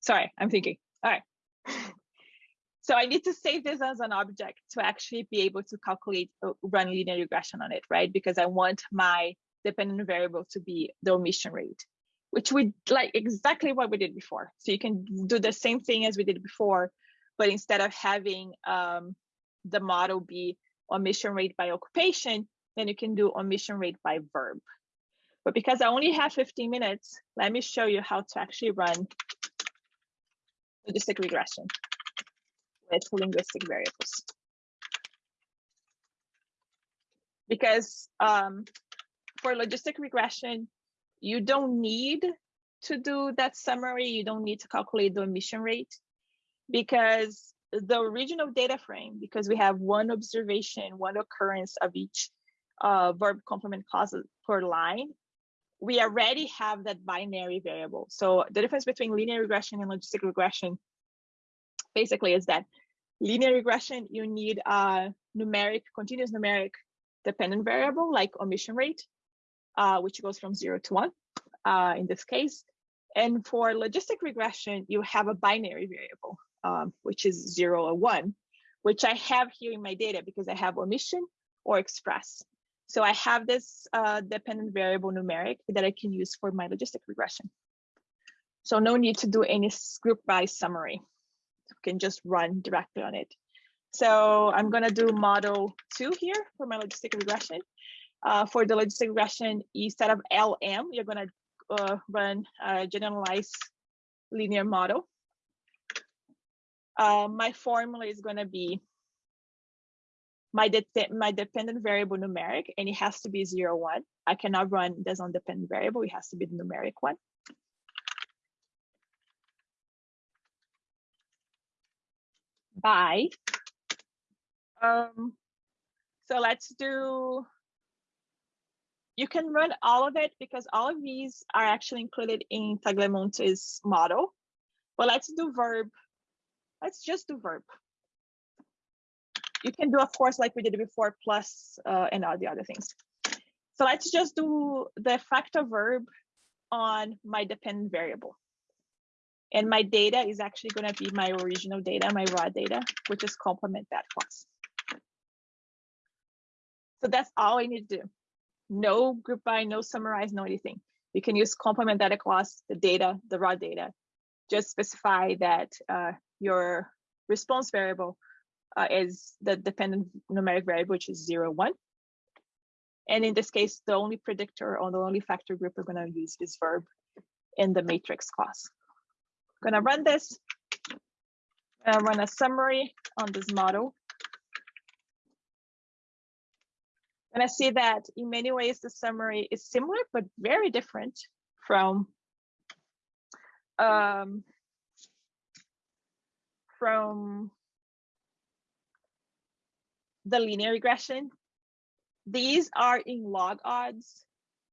sorry, I'm thinking, all right. So I need to save this as an object to actually be able to calculate, uh, run linear regression on it, right? Because I want my dependent variable to be the omission rate, which we like exactly what we did before. So you can do the same thing as we did before, but instead of having um, the model be omission rate by occupation, then you can do omission rate by verb. But because I only have 15 minutes, let me show you how to actually run logistic regression with linguistic variables. Because um, for logistic regression, you don't need to do that summary. You don't need to calculate the omission rate because the original data frame, because we have one observation, one occurrence of each uh, verb complement clause per line, we already have that binary variable. So the difference between linear regression and logistic regression basically is that linear regression, you need a numeric, continuous numeric dependent variable like omission rate, uh, which goes from zero to one uh, in this case. And for logistic regression, you have a binary variable, um, which is zero or one, which I have here in my data because I have omission or express. So I have this uh, dependent variable numeric that I can use for my logistic regression. So no need to do any group by summary. You can just run directly on it. So I'm gonna do model two here for my logistic regression. Uh, for the logistic regression, instead of LM, you're gonna uh, run a generalized linear model. Uh, my formula is gonna be my, de my dependent variable numeric, and it has to be zero one. I cannot run this on dependent variable, it has to be the numeric one. By, um, so let's do, you can run all of it because all of these are actually included in Tagliamonte's model. But let's do verb. Let's just do verb you can do, of course, like we did before, plus uh, and all the other things. So let's just do the effect of verb on my dependent variable. And my data is actually going to be my original data, my raw data, which is complement that class. So that's all I need to do. No group by, no summarize, no anything. You can use complement data class, the data, the raw data. Just specify that uh, your response variable uh, is the dependent numeric variable, which is zero, one. And in this case, the only predictor or the only factor group we're gonna use is verb in the matrix clause. I'm gonna run this, uh, run a summary on this model. And I see that in many ways, the summary is similar, but very different from um, from the linear regression. These are in log odds.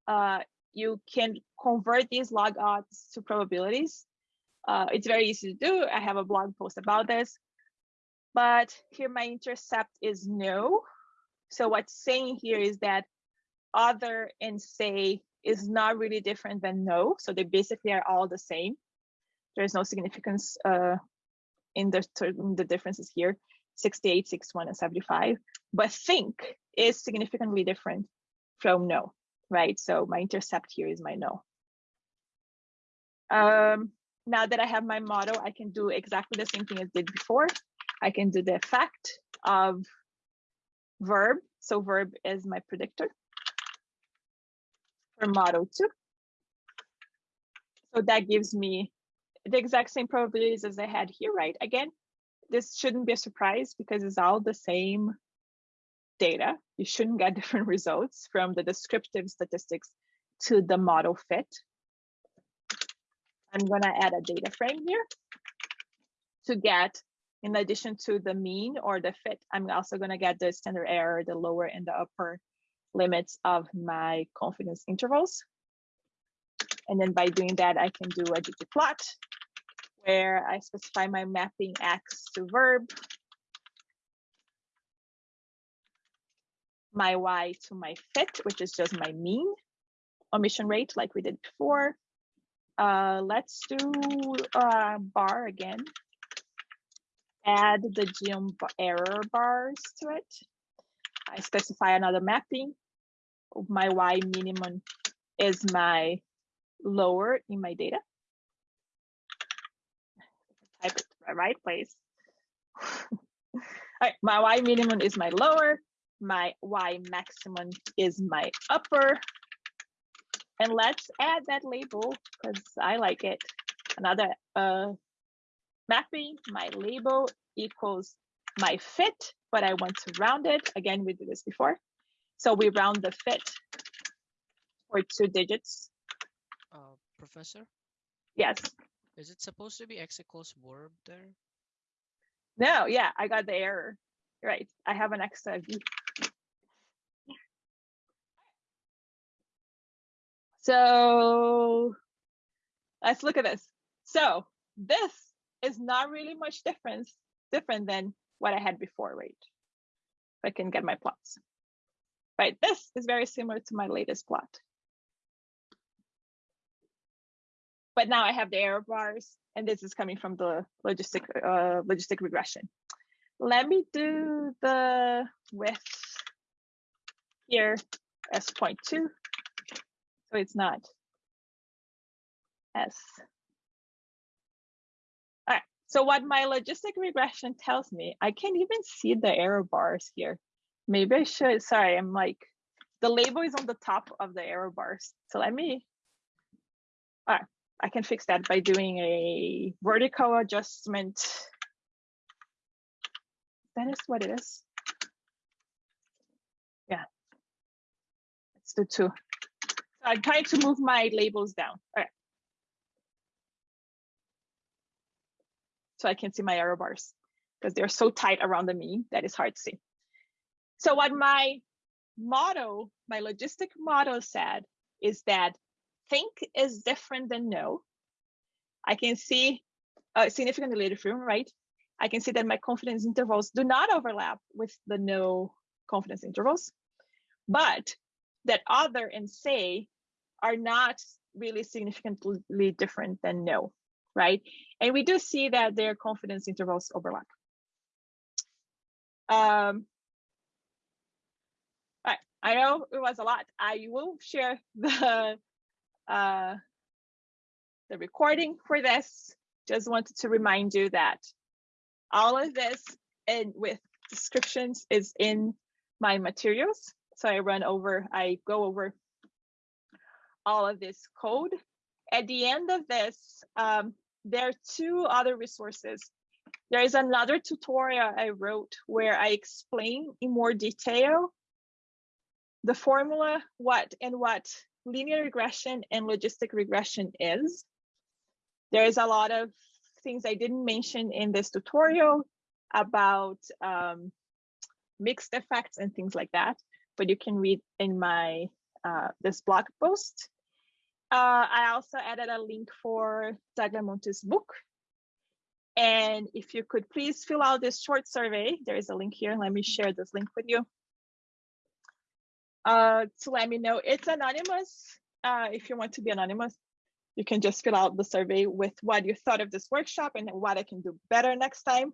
Uh, you can convert these log odds to probabilities. Uh, it's very easy to do. I have a blog post about this. But here my intercept is no. So what's saying here is that other and say is not really different than no. So they basically are all the same. There's no significance uh, in the, in the differences here. 68, 61, and 75. But think is significantly different from no, right? So my intercept here is my no. Um, now that I have my model, I can do exactly the same thing as did before. I can do the effect of verb. So verb is my predictor for model two. So that gives me the exact same probabilities as I had here, right? Again, this shouldn't be a surprise because it's all the same data. You shouldn't get different results from the descriptive statistics to the model fit. I'm gonna add a data frame here to get, in addition to the mean or the fit, I'm also gonna get the standard error, the lower and the upper limits of my confidence intervals. And then by doing that, I can do a ggplot where I specify my mapping X to verb, my Y to my fit, which is just my mean omission rate like we did before. Uh, let's do uh, bar again. Add the geom error bars to it. I specify another mapping. My Y minimum is my lower in my data type it the right place. My Y minimum is my lower, my Y maximum is my upper. And let's add that label because I like it. Another uh, mapping, my label equals my fit, but I want to round it. Again, we did this before. So we round the fit for two digits. Uh, professor, Yes. is it supposed to be x equals verb there? No, yeah, I got the error. Right. I have an extra V. So let's look at this. So this is not really much difference different than what I had before, right? If I can get my plots. Right, this is very similar to my latest plot. But now I have the error bars, and this is coming from the logistic uh, logistic regression. Let me do the width here as 0.2, so it's not S. All right, so what my logistic regression tells me, I can't even see the error bars here. Maybe I should, sorry, I'm like, the label is on the top of the error bars. So let me, all right, I can fix that by doing a vertical adjustment. That is what it is. Yeah. Let's do two. I'm trying to move my labels down. All right. So I can see my error bars because they're so tight around the mean that it's hard to see. So what my model, my logistic model said is that think is different than know. I can see a significantly different, right? I can see that my confidence intervals do not overlap with the no confidence intervals, but that other and say are not really significantly different than no, right? And we do see that their confidence intervals overlap. Um, all right, I know it was a lot. I will share the uh, the recording for this. Just wanted to remind you that all of this and with descriptions is in my materials. So I run over, I go over all of this code. At the end of this, um, there are two other resources. There is another tutorial I wrote where I explain in more detail the formula, what and what linear regression and logistic regression is. There is a lot of things I didn't mention in this tutorial about um, mixed effects and things like that, but you can read in my uh, this blog post. Uh, I also added a link for Tagliamonte's book. And if you could please fill out this short survey, there is a link here. Let me share this link with you. Uh, to let me know it's anonymous. Uh, if you want to be anonymous, you can just fill out the survey with what you thought of this workshop and what I can do better next time.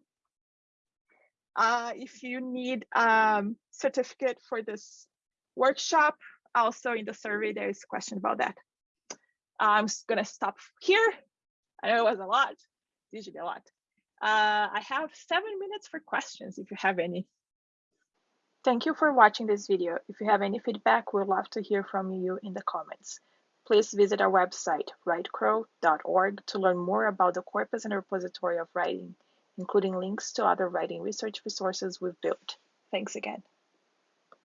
Uh, if you need um, certificate for this workshop, also in the survey, there is a question about that. I'm gonna stop here. I know it was a lot, it's usually a lot. Uh, I have seven minutes for questions if you have any. Thank you for watching this video. If you have any feedback, we'd love to hear from you in the comments. Please visit our website, writecrow.org, to learn more about the corpus and repository of writing, including links to other writing research resources we've built. Thanks again.